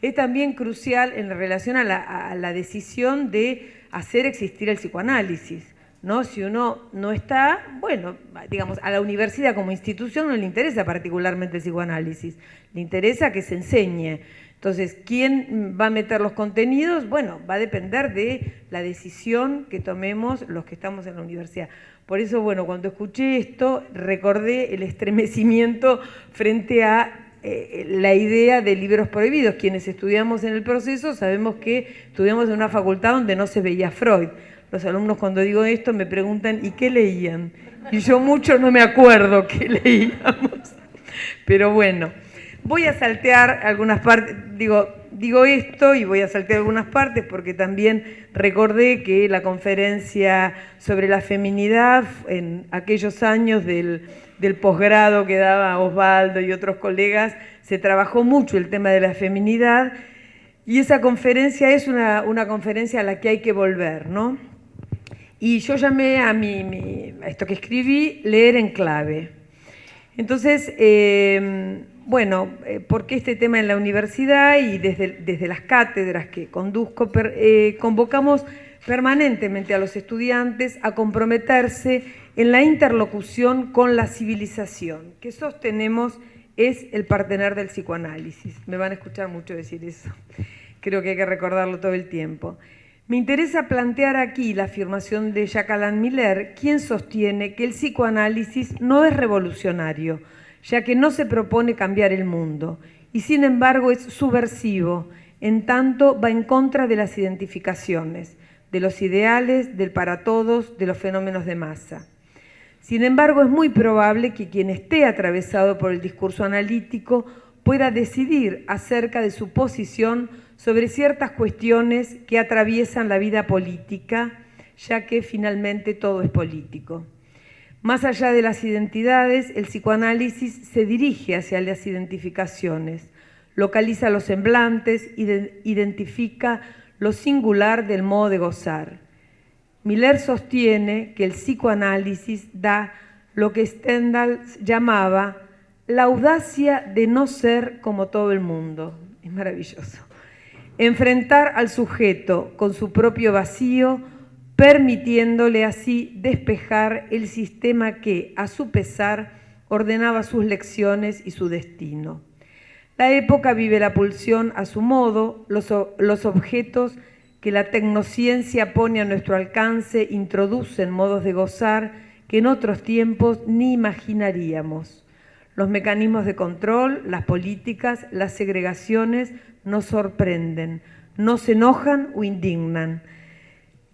es también crucial en relación a la, decisión de hacer existir el psicoanálisis. ¿no? Si uno no está, bueno, digamos, a la universidad como institución no le interesa particularmente el psicoanálisis, le interesa que se enseñe. Entonces, ¿quién va a meter los contenidos? Bueno, va a depender de la decisión que tomemos los que estamos en la universidad. Por eso, bueno, cuando escuché esto, recordé el estremecimiento frente a eh, la idea de libros prohibidos. Quienes estudiamos en el proceso sabemos que estudiamos en una facultad donde no se veía Freud. Los alumnos cuando digo esto me preguntan, ¿y qué leían? Y yo mucho no me acuerdo qué leíamos. Pero bueno, voy a saltear algunas partes, digo, digo esto y voy a saltear algunas partes porque también recordé que la conferencia sobre la feminidad en aquellos años del, posgrado que daba Osvaldo y otros colegas, se trabajó mucho el tema de la feminidad y esa conferencia es una, conferencia a la que hay que volver, ¿no? Y yo llamé a, mi, esto que escribí, leer en clave. Entonces, eh, bueno, eh, porque este tema en la universidad y desde, las cátedras que conduzco, eh, convocamos permanentemente a los estudiantes a comprometerse en la interlocución con la civilización, que sostenemos es el partener del psicoanálisis. Me van a escuchar mucho decir eso. Creo que hay que recordarlo todo el tiempo. Me interesa plantear aquí la afirmación de Jacques Miller, quien sostiene que el psicoanálisis no es revolucionario, ya que no se propone cambiar el mundo, y sin embargo es subversivo, en tanto va en contra de las identificaciones. de los ideales, del para todos, de los fenómenos de masa. Sin embargo, es muy probable que quien esté atravesado por el discurso analítico pueda decidir acerca de su posición sobre ciertas cuestiones que atraviesan la vida política, ya que finalmente todo es político. Más allá de las identidades, el psicoanálisis se dirige hacia las identificaciones, localiza los semblantes, identifica lo singular del modo de gozar. Miller sostiene que el psicoanálisis da lo que Stendhal llamaba la audacia de no ser como todo el mundo. Es maravilloso. Enfrentar al sujeto con su propio vacío, permitiéndole así despejar el sistema que, a su pesar, ordenaba sus lecciones y su destino. La época vive la pulsión a su modo, los, objetos que la tecnociencia pone a nuestro alcance introducen modos de gozar que en otros tiempos ni imaginaríamos. Los mecanismos de control, las políticas, las segregaciones nos sorprenden, nos enojan o indignan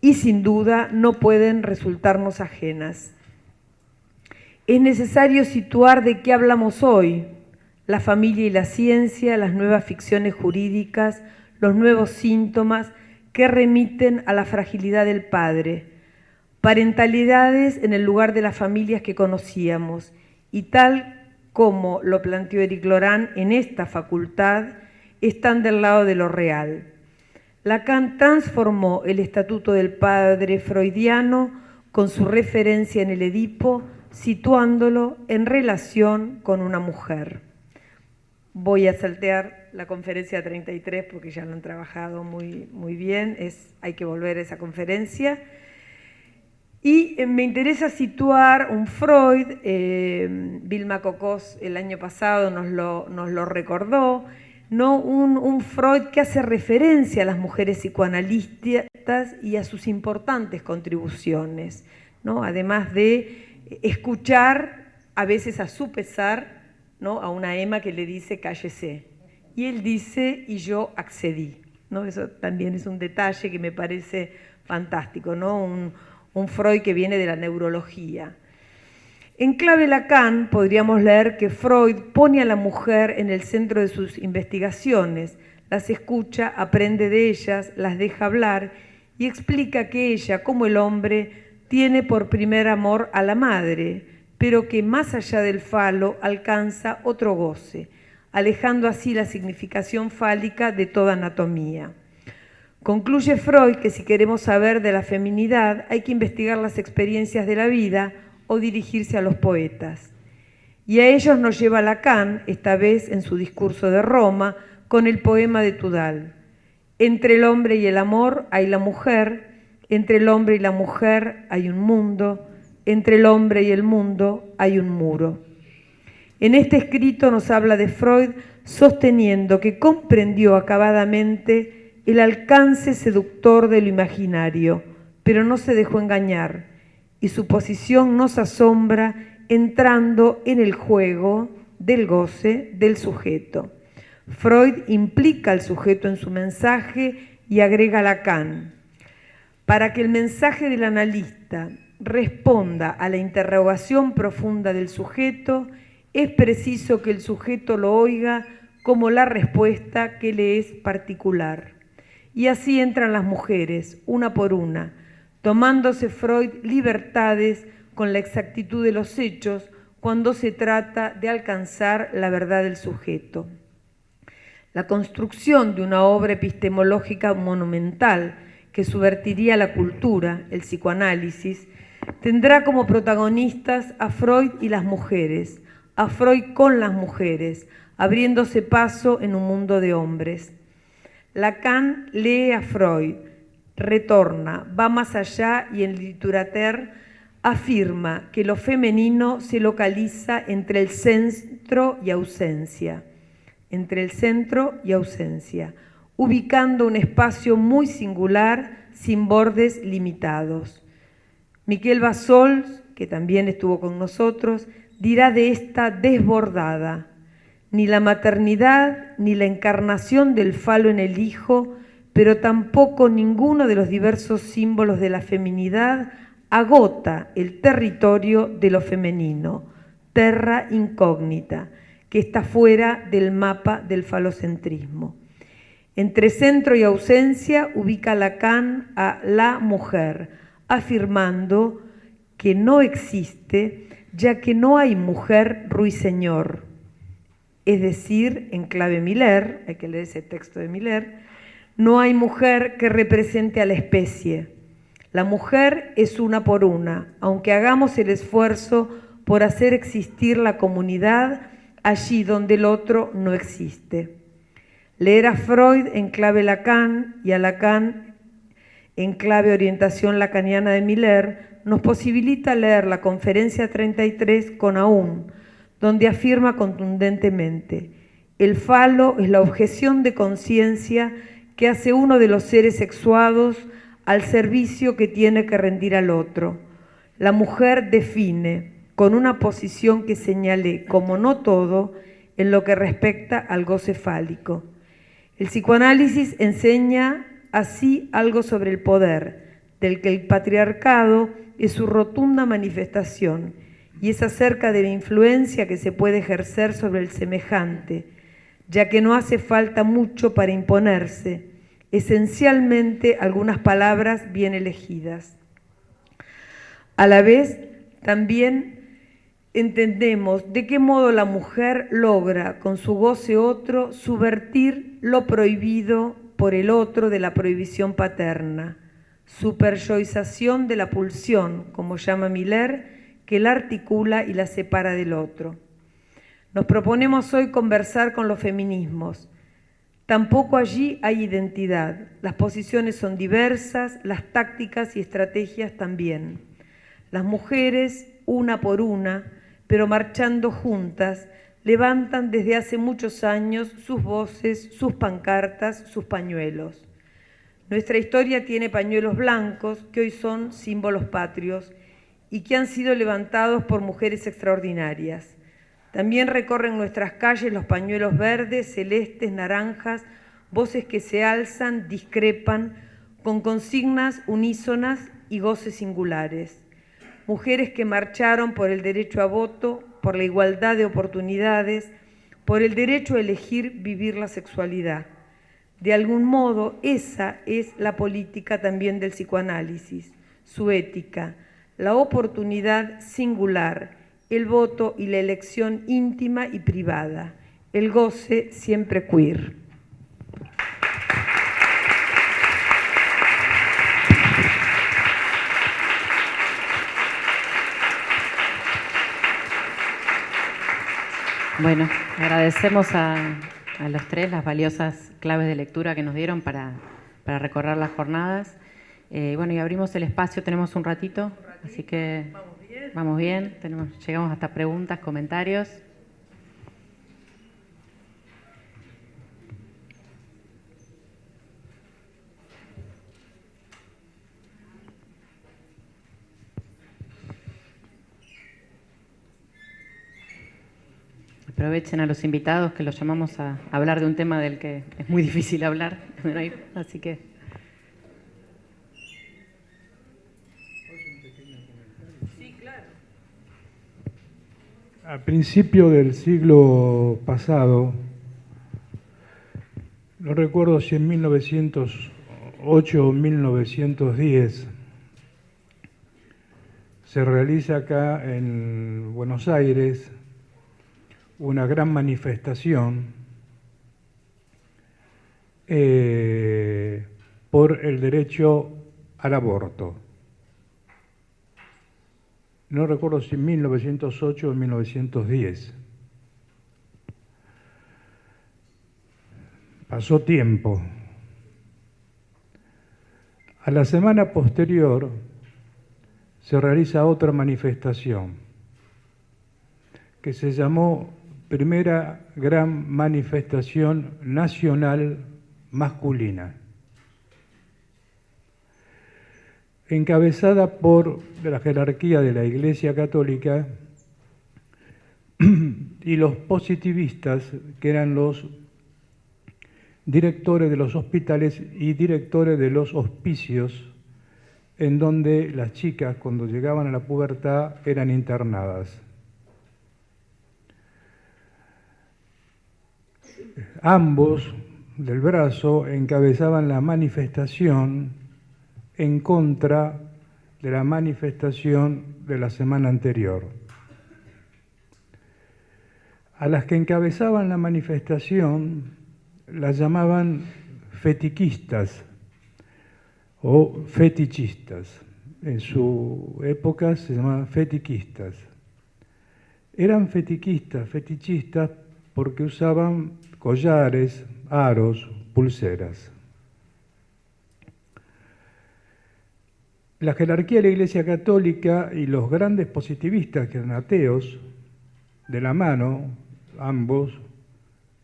y sin duda no pueden resultarnos ajenas. Es necesario situar de qué hablamos hoy, la familia y la ciencia, las nuevas ficciones jurídicas, los nuevos síntomas que remiten a la fragilidad del padre, parentalidades en el lugar de las familias que conocíamos y tal como lo planteó Eric Lorán en esta facultad, están del lado de lo real. Lacan transformó el estatuto del padre freudiano con su referencia en el Edipo, situándolo en relación con una mujer. Voy a saltear la conferencia 33 porque ya lo han trabajado muy, muy bien, hay que volver a esa conferencia. Y me interesa situar un Freud, eh, Vilma Cocos el año pasado nos lo, nos lo recordó, ¿no? Un, Freud que hace referencia a las mujeres psicoanalistas y a sus importantes contribuciones, ¿no? además de escuchar a veces a su pesar ¿no? a una Emma que le dice cállese. Y él dice, y yo accedí. ¿no? Eso también es un detalle que me parece fantástico, ¿no? un, un Freud que viene de la neurología. En clave Lacan podríamos leer que Freud pone a la mujer en el centro de sus investigaciones, las escucha, aprende de ellas, las deja hablar y explica que ella, como el hombre, tiene por primer amor a la madre, pero que más allá del falo alcanza otro goce, alejando así la significación fálica de toda anatomía. Concluye Freud que si queremos saber de la feminidad hay que investigar las experiencias de la vida o dirigirse a los poetas. Y a ellos nos lleva Lacan, esta vez en su discurso de Roma, con el poema de Tudal. Entre el hombre y el amor hay la mujer, entre el hombre y la mujer hay un mundo, entre el hombre y el mundo hay un muro. En este escrito nos habla de Freud sosteniendo que comprendió acabadamente el alcance seductor de lo imaginario, pero no se dejó engañar, y su posición nos asombra entrando en el juego del goce del sujeto. Freud implica al sujeto en su mensaje y agrega Lacan. Para que el mensaje del analista responda a la interrogación profunda del sujeto, es preciso que el sujeto lo oiga como la respuesta que le es particular. Y así entran las mujeres, una por una, tomándose Freud libertades con la exactitud de los hechos cuando se trata de alcanzar la verdad del sujeto. La construcción de una obra epistemológica monumental que subvertiría la cultura, el psicoanálisis, tendrá como protagonistas a Freud y las mujeres, a Freud con las mujeres, abriéndose paso en un mundo de hombres. Lacan lee a Freud, retorna, va más allá y en Literater afirma que lo femenino se localiza entre el centro y ausencia, entre el centro y ausencia, ubicando un espacio muy singular sin bordes limitados. Miquel Basols, que también estuvo con nosotros, dirá de esta desbordada, ni la maternidad ni la encarnación del falo en el hijo pero tampoco ninguno de los diversos símbolos de la feminidad agota el territorio de lo femenino, terra incógnita, que está fuera del mapa del falocentrismo. Entre centro y ausencia ubica Lacan a la mujer, afirmando que no existe, ya que no hay mujer ruiseñor. Es decir, en clave Miller, hay que leer ese texto de Miller, no hay mujer que represente a la especie. La mujer es una por una, aunque hagamos el esfuerzo por hacer existir la comunidad allí donde el otro no existe. Leer a Freud en clave Lacan y a Lacan en clave orientación lacaniana de Miller nos posibilita leer la conferencia 33 con Aún, donde afirma contundentemente, el falo es la objeción de conciencia que hace uno de los seres sexuados al servicio que tiene que rendir al otro. La mujer define, con una posición que señale como no todo, en lo que respecta al goce fálico. El psicoanálisis enseña así algo sobre el poder, del que el patriarcado es su rotunda manifestación, y es acerca de la influencia que se puede ejercer sobre el semejante, ya que no hace falta mucho para imponerse, esencialmente algunas palabras bien elegidas. A la vez, también entendemos de qué modo la mujer logra, con su goce otro, subvertir lo prohibido por el otro de la prohibición paterna, superyoización de la pulsión, como llama Miller, que la articula y la separa del otro. Nos proponemos hoy conversar con los feminismos. Tampoco allí hay identidad. Las posiciones son diversas, las tácticas y estrategias también. Las mujeres, una por una, pero marchando juntas, levantan desde hace muchos años sus voces, sus pancartas, sus pañuelos. Nuestra historia tiene pañuelos blancos que hoy son símbolos patrios y que han sido levantados por mujeres extraordinarias. También recorren nuestras calles los pañuelos verdes, celestes, naranjas, voces que se alzan, discrepan, con consignas unísonas y goces singulares. Mujeres que marcharon por el derecho a voto, por la igualdad de oportunidades, por el derecho a elegir vivir la sexualidad. De algún modo, esa es la política también del psicoanálisis, su ética, la oportunidad singular, el voto y la elección íntima y privada, el goce siempre queer. Bueno, agradecemos a, los tres las valiosas claves de lectura que nos dieron para, recorrer las jornadas. Eh, bueno, y abrimos el espacio, tenemos un ratito, así que Vamos bien, tenemos, llegamos hasta preguntas, comentarios. Aprovechen a los invitados que los llamamos a hablar de un tema del que es muy difícil hablar, así que A principio del siglo pasado, no recuerdo si en 1908 o 1910, se realiza acá en Buenos Aires una gran manifestación eh, por el derecho al aborto no recuerdo si en 1908 o en 1910. Pasó tiempo. A la semana posterior se realiza otra manifestación que se llamó Primera Gran Manifestación Nacional Masculina. Encabezada por la jerarquía de la Iglesia Católica y los positivistas, que eran los directores de los hospitales y directores de los hospicios, en donde las chicas cuando llegaban a la pubertad eran internadas. Ambos del brazo encabezaban la manifestación en contra de la manifestación de la semana anterior. A las que encabezaban la manifestación las llamaban fetiquistas o fetichistas. En su época se llamaban fetiquistas. Eran fetiquistas, fetichistas, porque usaban collares, aros, pulseras. La jerarquía de la Iglesia Católica y los grandes positivistas que eran ateos, de la mano, ambos,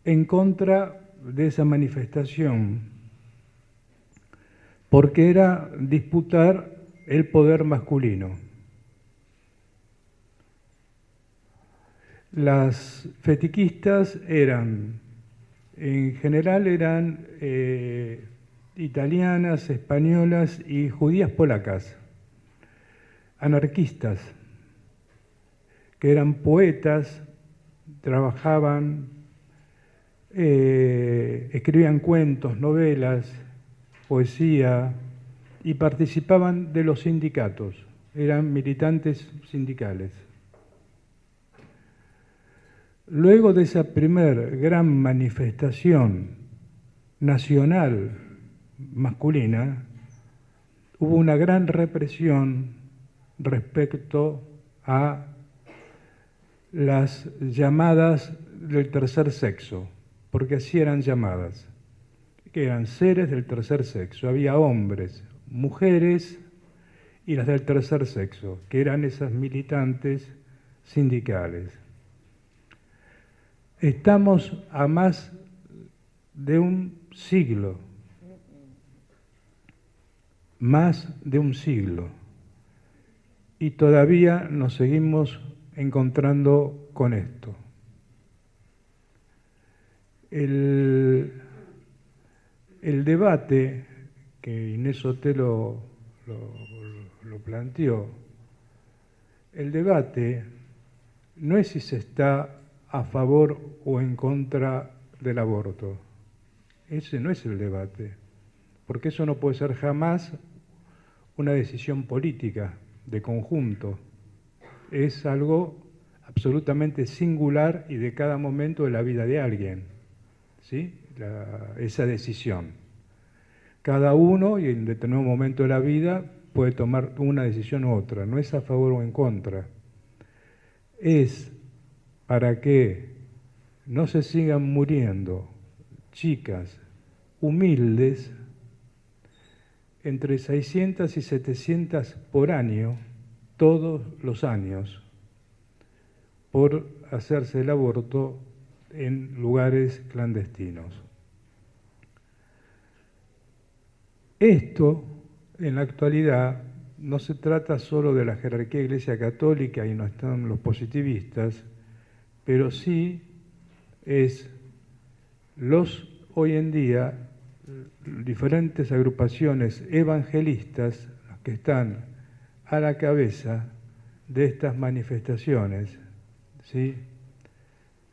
en contra de esa manifestación, porque era disputar el poder masculino. Las fetiquistas eran, en general eran eh, italianas, españolas y judías polacas, anarquistas, que eran poetas, trabajaban eh, escribían cuentos, novelas, poesía y participaban de los sindicatos, eran militantes sindicales. Luego de esa primer gran manifestación nacional masculina, hubo una gran represión respecto a las llamadas del tercer sexo porque así eran llamadas, que eran seres del tercer sexo. Había hombres, mujeres y las del tercer sexo, que eran esas militantes sindicales. Estamos a más de un siglo, más de un siglo, y todavía nos seguimos encontrando con esto. El, debate que Inés Otelo lo, planteó, el debate no es si se está a favor o en contra del aborto. Ese no es el debate, porque eso no puede ser jamás una decisión política de conjunto. Es algo absolutamente singular y de cada momento de la vida de alguien esa decisión. Cada uno, y en determinado momento de la vida, puede tomar una decisión u otra, no es a favor o en contra. Es para que no se sigan muriendo chicas humildes entre 600 y 700 por año, todos los años, por hacerse el aborto en lugares clandestinos. Esto, en la actualidad, no se trata solo de la jerarquía Iglesia Católica y no están los positivistas, pero sí es los hoy en día diferentes agrupaciones evangelistas que están a la cabeza de estas manifestaciones, ¿sí?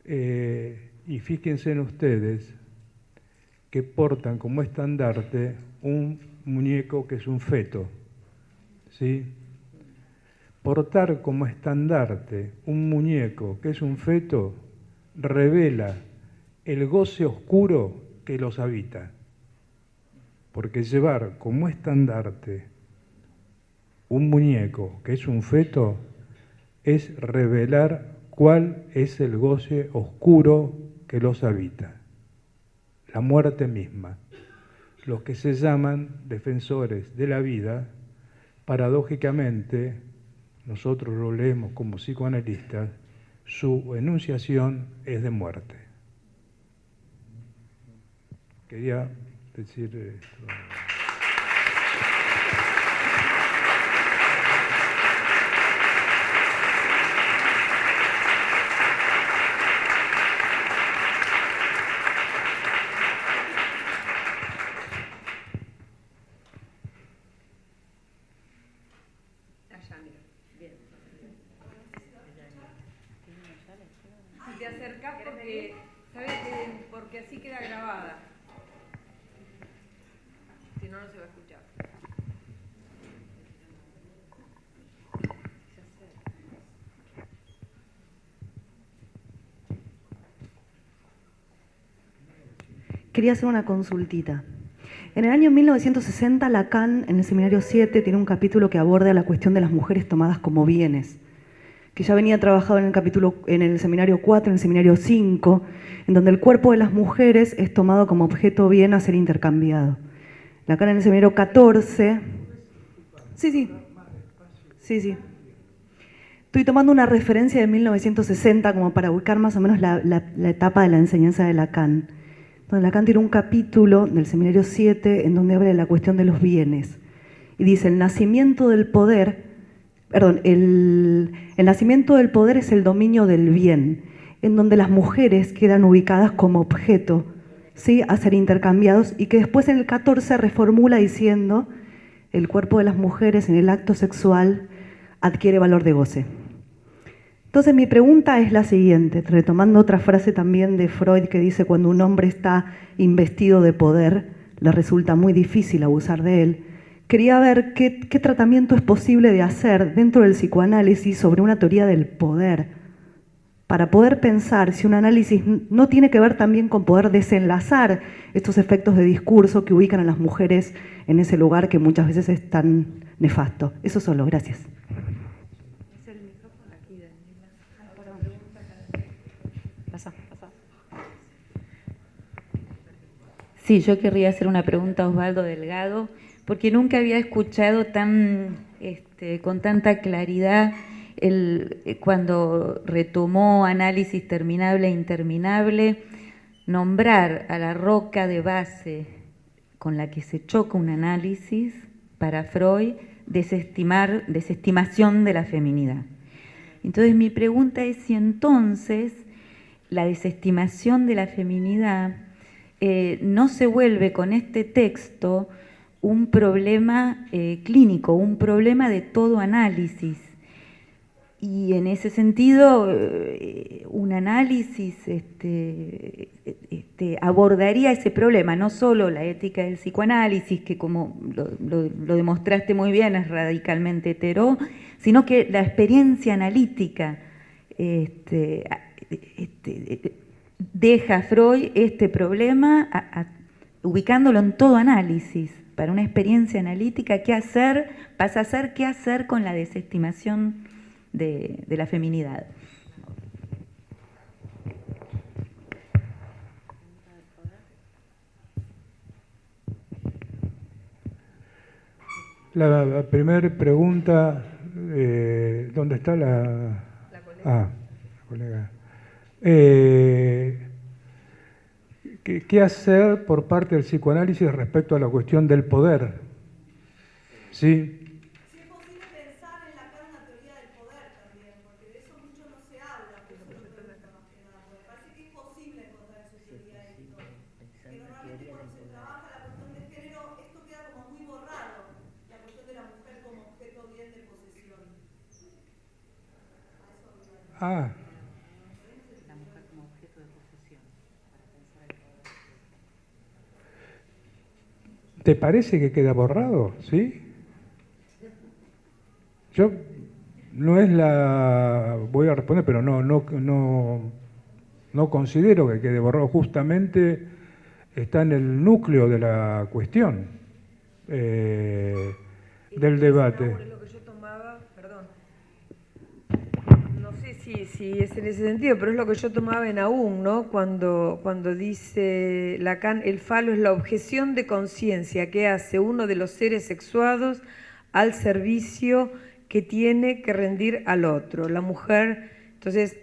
Eh, y fíjense en ustedes que portan como estandarte un muñeco que es un feto. ¿sí? Portar como estandarte un muñeco que es un feto revela el goce oscuro que los habita. Porque llevar como estandarte un muñeco que es un feto es revelar cuál es el goce oscuro que los habita, la muerte misma. Los que se llaman defensores de la vida, paradójicamente, nosotros lo leemos como psicoanalistas, su enunciación es de muerte. Quería decir esto. queda grabada. Si no, no se va a escuchar. Quería hacer una consultita. En el año 1960, Lacan, en el Seminario 7, tiene un capítulo que aborda la cuestión de las mujeres tomadas como bienes, que ya venía trabajado en el, capítulo, en el Seminario 4, en el Seminario 5, en donde el cuerpo de las mujeres es tomado como objeto bien a ser intercambiado. Lacan en el Seminario 14... Sí, sí. Sí, sí. Estoy tomando una referencia de 1960 como para ubicar más o menos la, la etapa de la enseñanza de Lacan donde Lacan tiene un capítulo del Seminario 7 en donde habla de la cuestión de los bienes. Y dice, el nacimiento del poder, perdón, el, nacimiento del poder es el dominio del bien, en donde las mujeres quedan ubicadas como objeto ¿sí? a ser intercambiados y que después en el 14 reformula diciendo, el cuerpo de las mujeres en el acto sexual adquiere valor de goce. Entonces mi pregunta es la siguiente, retomando otra frase también de Freud que dice cuando un hombre está investido de poder, le resulta muy difícil abusar de él. Quería ver qué, tratamiento es posible de hacer dentro del psicoanálisis sobre una teoría del poder, para poder pensar si un análisis no tiene que ver también con poder desenlazar estos efectos de discurso que ubican a las mujeres en ese lugar que muchas veces es tan nefasto. Eso solo, gracias. Sí, yo querría hacer una pregunta a Osvaldo Delgado, porque nunca había escuchado tan, este, con tanta claridad el, eh, cuando retomó análisis terminable e interminable, nombrar a la roca de base con la que se choca un análisis para Freud, desestimar, desestimación de la feminidad. Entonces mi pregunta es si entonces la desestimación de la feminidad eh, no se vuelve con este texto un problema eh, clínico, un problema de todo análisis. Y en ese sentido, eh, un análisis este, este, abordaría ese problema, no solo la ética del psicoanálisis, que como lo, demostraste muy bien es radicalmente hetero, sino que la experiencia analítica este, deja Freud este problema ubicándolo en todo análisis. Para una experiencia analítica, ¿qué hacer? Pasa a ser qué hacer con la desestimación de, la feminidad. La, primera pregunta, eh, ¿dónde está la, la colega? Ah, la colega. Eh, ¿qué, hacer por parte del psicoanálisis respecto a la cuestión del poder? ¿Sí? Si es posible pensar en la carne teoría del poder también, porque de eso mucho no se habla, pero eso me pregunta más que nada, porque parece que es posible encontrar su teoría de esto. Que normalmente cuando se trabaja la cuestión de género, esto queda como muy borrado, la cuestión de la mujer como objeto bien de posesión. Ah. ¿Te parece que queda borrado? ¿Sí? Yo no es la. Voy a responder, pero no, no, no, considero que quede borrado. Justamente está en el núcleo de la cuestión eh, del debate. Sí, es en ese sentido, pero es lo que yo tomaba en aún, ¿no? Cuando, cuando dice Lacan, el falo es la objeción de conciencia que hace uno de los seres sexuados al servicio que tiene que rendir al otro, la mujer. Entonces,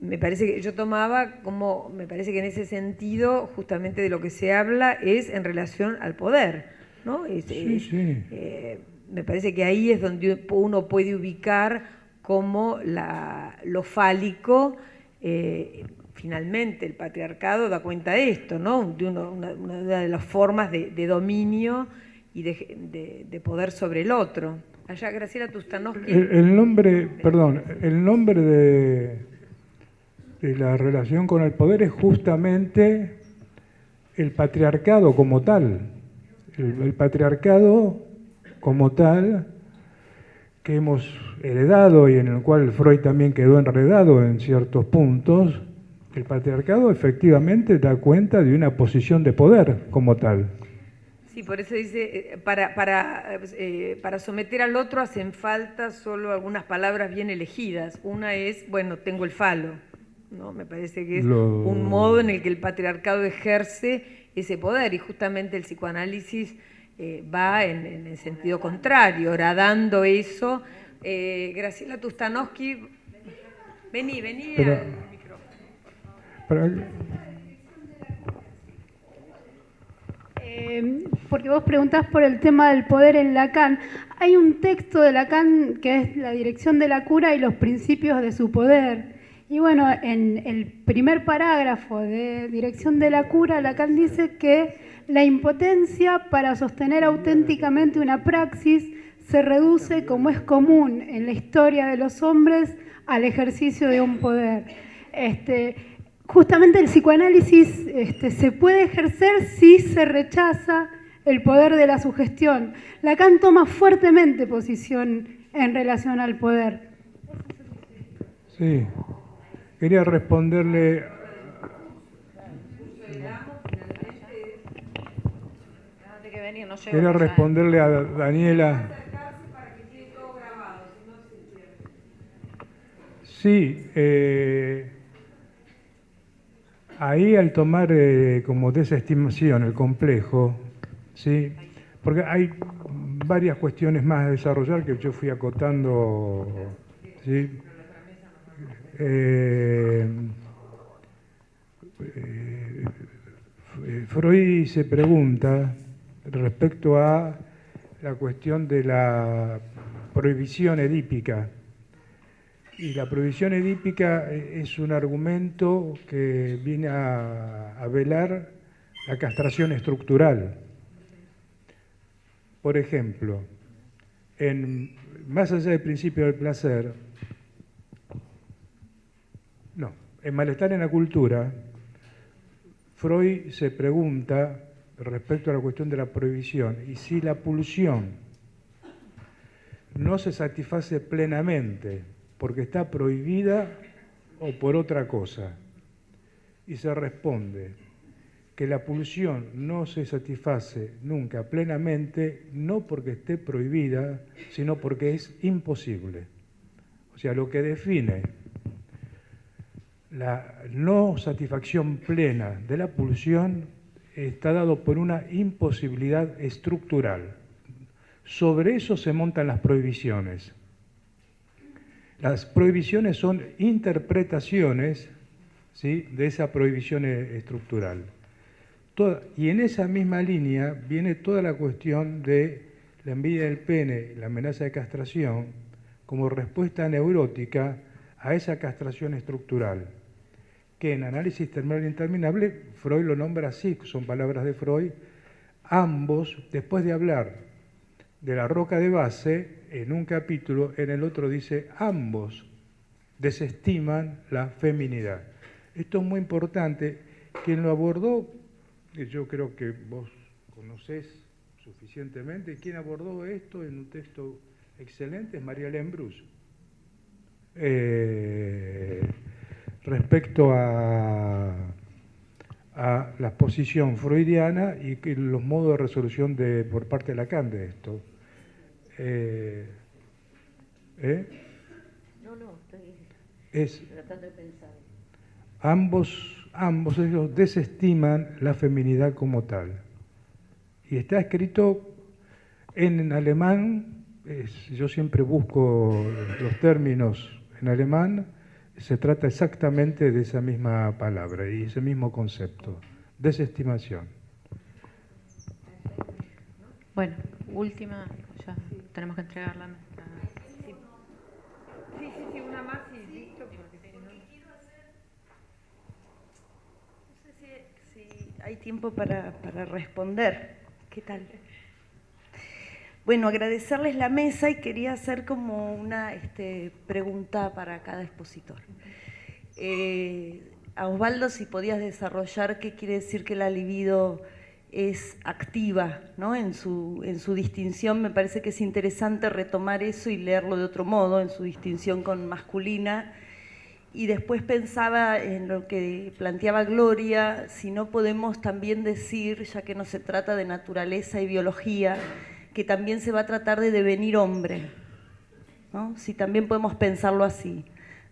me parece que yo tomaba como, me parece que en ese sentido, justamente de lo que se habla es en relación al poder, ¿no? sí, sí. Eh, me parece que ahí es donde uno puede ubicar como lo fálico, eh, finalmente el patriarcado da cuenta de esto, ¿no? de una, de las formas de, dominio y de, poder sobre el otro. Allá, Graciela Tustanovsky. El, nombre, perdón, el nombre de, la relación con el poder es justamente el patriarcado como tal, el patriarcado como tal que hemos heredado y en el cual Freud también quedó enredado en ciertos puntos, el patriarcado efectivamente da cuenta de una posición de poder como tal. Sí, por eso dice, eh, para, para, eh, para someter al otro hacen falta solo algunas palabras bien elegidas. Una es, bueno, tengo el falo, ¿no? Me parece que es Lo- un modo en el que el patriarcado ejerce ese poder y justamente el psicoanálisis eh, va en, en el sentido contrario, horadando eso. Eh, Graciela Tustanowski, vení, vení Pero- al micrófono. Para- Eh, porque vos preguntás por el tema del poder en Lacan. Hay un texto de Lacan que es la dirección de la cura y los principios de su poder. Y bueno, en el primer parágrafo de dirección de la cura, Lacan dice que la impotencia para sostener auténticamente una praxis se reduce, como es común en la historia de los hombres, al ejercicio de un poder. Este, justamente el psicoanálisis este, se puede ejercer si se rechaza el poder de la sugestión. Lacan toma fuertemente posición en relación al poder. Sí, quería responderle. Quería responderle a Daniela. Sí, eh, ahí al tomar eh, como desestimación el complejo, sí, porque hay varias cuestiones más a desarrollar que yo fui acotando, sí. Eh, eh, Freud se pregunta respecto a la cuestión de la prohibición edípica. Y la prohibición edípica eh, es un argumento que viene a, velar la castración estructural. Por ejemplo, más allá del principio del placer, no, en Malestar en la Cultura, Freud se pregunta respecto a la cuestión de la prohibición y si la pulsión no se satisface plenamente porque está prohibida o por otra cosa. Y se responde que la pulsión no se satisface nunca plenamente, no porque esté prohibida, sino porque es imposible. O sea, lo que define la no satisfacción plena de la pulsión está dado por una imposibilidad estructural. Sobre eso se montan las prohibiciones. Las prohibiciones son interpretaciones ¿sí? de esa prohibición e- estructural. Y en esa misma línea viene toda la cuestión de la envidia del pene, la amenaza de castración, como respuesta neurótica a esa castración estructural, que en análisis terminal interminable Freud lo nombra así, son palabras de Freud, ambos, después de hablar de la roca de base, en un capítulo, en el otro dice, ambos desestiman la feminidad. Esto es muy importante. Quien lo abordó, yo creo que vos conocés suficientemente, quien abordó esto en un texto excelente es María Lembrus. Eh, respecto a, la posición freudiana y los modos de resolución de, por parte de Lacan de esto. Eh, ¿eh? No, no, estoy Es, tratando de pensar. ambos, ambos ellos desestiman la feminidad como tal. Y está escrito en alemán, es- yo siempre busco los términos en alemán, se trata exactamente de esa misma palabra y ese mismo concepto, desestimación. Bueno, última, ya tenemos que entregar la nuestra. Sí, sí, sí, una más y listo. porque si no- No sé si, si hay tiempo para, para responder. ¿Qué tal? Bueno, agradecerles la mesa y quería hacer como una este, pregunta para cada expositor. Eh, a Osvaldo si podías desarrollar qué quiere decir que la libido es activa, ¿no? En su, en su distinción me parece que es interesante retomar eso y leerlo de otro modo, en su distinción con masculina. Y después pensaba en lo que planteaba Gloria, si no podemos también decir, ya que no se trata de naturaleza y biología, que también se va a tratar de devenir hombre, ¿no? Si también podemos pensarlo así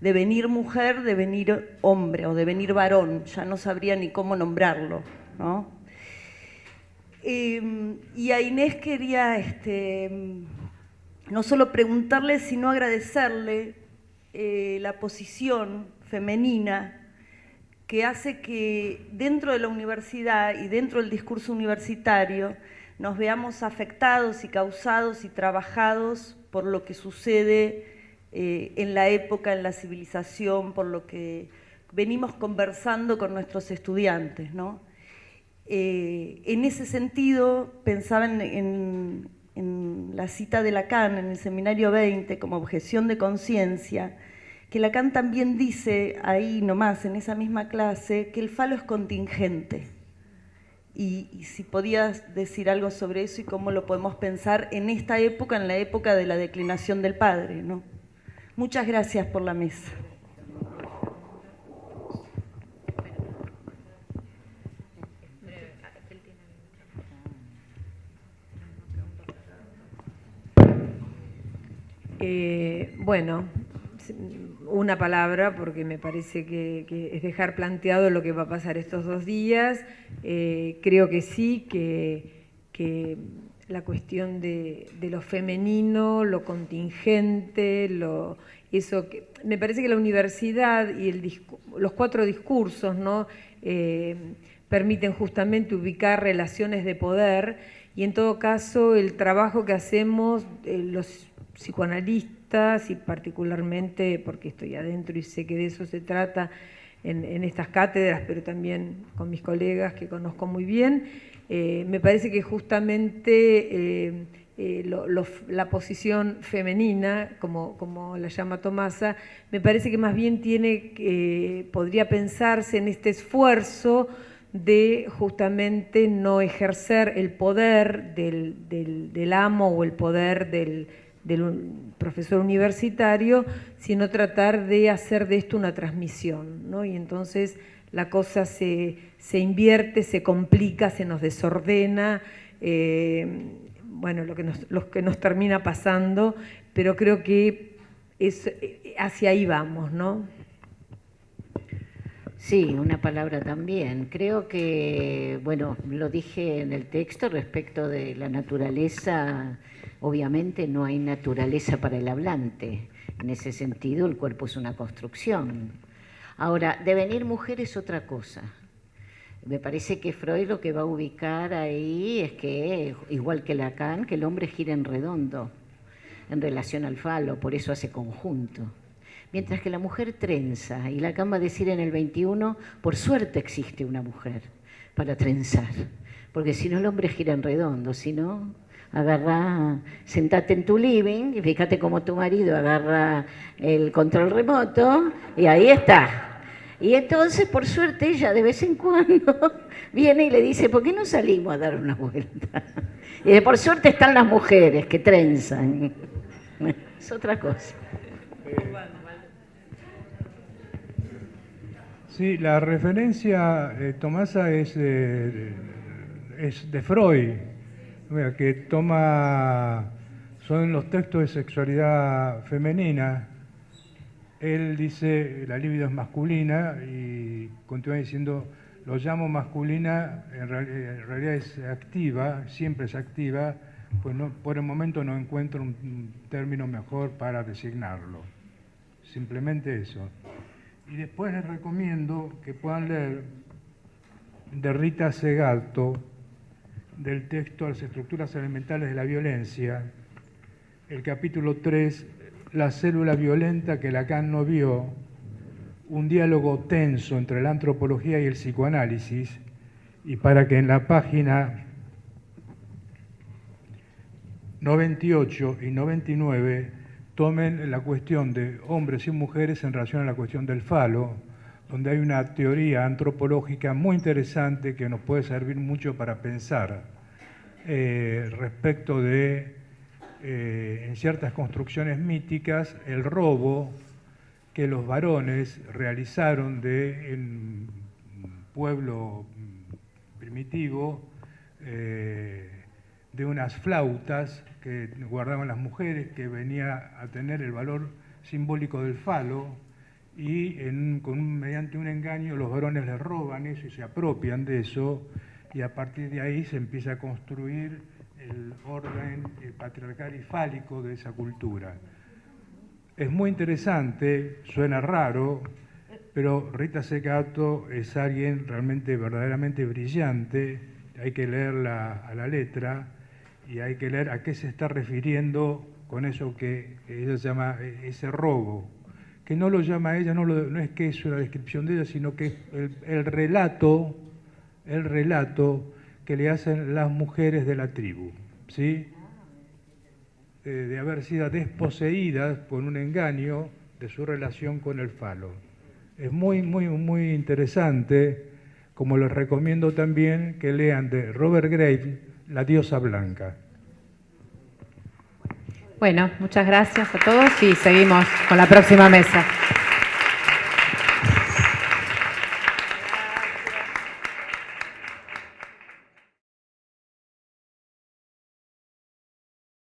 devenir mujer, devenir hombre o devenir varón, ya no sabría ni cómo nombrarlo. ¿no? Eh, y a Inés quería este, no solo preguntarle, sino agradecerle eh, la posición femenina que hace que dentro de la universidad y dentro del discurso universitario nos veamos afectados y causados y trabajados por lo que sucede eh, en la época, en la civilización, por lo que venimos conversando con nuestros estudiantes. ¿no? Eh, en ese sentido, pensaba en, la cita de Lacan en el Seminario 20 como objeción de conciencia, que Lacan también dice ahí nomás, en esa misma clase, que el falo es contingente. Y, si podías decir algo sobre eso y cómo lo podemos pensar en esta época, en la época de la declinación del padre, ¿no? Muchas gracias por la mesa. Eh, bueno, una palabra porque me parece que, es dejar planteado lo que va a pasar estos dos días. Eh, creo que sí, que, la cuestión de, lo femenino, lo contingente, lo, eso que, me parece que la universidad y el, los cuatro discursos ¿no? Eh, permiten justamente ubicar relaciones de poder y en todo caso el trabajo que hacemos eh, los psicoanalistas y particularmente porque estoy adentro y sé que de eso se trata en, estas cátedras, pero también con mis colegas que conozco muy bien, eh, me parece que justamente eh, eh, la posición femenina, como, como, la llama Tomasa, me parece que más bien tiene, podría pensarse en este esfuerzo de justamente no ejercer el poder del, amo o el poder del, profesor universitario, sino tratar de hacer de esto una transmisión. ¿no? Y entonces la cosa se, invierte, se complica, se nos desordena, eh, bueno, lo que, nos, que nos termina pasando, pero creo que es, hacia ahí vamos, ¿no? Sí, una palabra también. Creo que, bueno, lo dije en el texto respecto de la naturaleza, obviamente no hay naturaleza para el hablante. En ese sentido, el cuerpo es una construcción Ahora, devenir mujer es otra cosa. Me parece que Freud lo que va a ubicar ahí es que, igual que Lacan, que el hombre gira en redondo en relación al falo, por eso hace conjunto. Mientras que la mujer trenza, y Lacan va a decir en el 21, por suerte existe una mujer para trenzar, porque si no el hombre gira en redondo, si no, agarra, sentate en tu living y fíjate cómo tu marido agarra el control remoto y ahí está. Y entonces, por suerte, ella de vez en cuando viene y le dice, ¿por qué no salimos a dar una vuelta? Y por suerte están las mujeres que trenzan. Es otra cosa. Sí, la referencia, eh, Tomasa, es es de Freud que toma, son los textos de sexualidad femenina. Él dice, la libido es masculina y continúa diciendo, lo llamo masculina, en, realidad es activa, siempre es activa, pues no, por el momento no encuentro un término mejor para designarlo. Simplemente eso. Y después les recomiendo que puedan leer de Rita Segato, del texto a las estructuras elementales de la violencia, el capítulo 3, la célula violenta que Lacan no vio, un diálogo tenso entre la antropología y el psicoanálisis, y para que en la página 98 y 99 tomen la cuestión de hombres y mujeres en relación a la cuestión del falo, donde hay una teoría antropológica muy interesante que nos puede servir mucho para pensar eh, respecto de, eh, en ciertas construcciones míticas, el robo que los varones realizaron de, un pueblo primitivo eh, de unas flautas que guardaban las mujeres, que venía a tener el valor simbólico del falo, y con mediante un engaño los varones les roban eso y se apropian de eso, y a partir de ahí se empieza a construir el orden patriarcal y fálico de esa cultura. Es muy interesante, suena raro, pero Rita Secato es alguien realmente verdaderamente brillante, hay que leerla a la letra y hay que leer a qué se está refiriendo con eso que ella llama ese robo, que no lo llama ella, no, no es que es una descripción de ella, sino que el, el relato, el relato que le hacen las mujeres de la tribu, ¿sí? de haber sido desposeídas por un engaño de su relación con el falo. Es muy, muy, muy interesante, como les recomiendo también que lean de Robert Graves, La diosa blanca. Bueno, muchas gracias a todos y seguimos con la próxima mesa.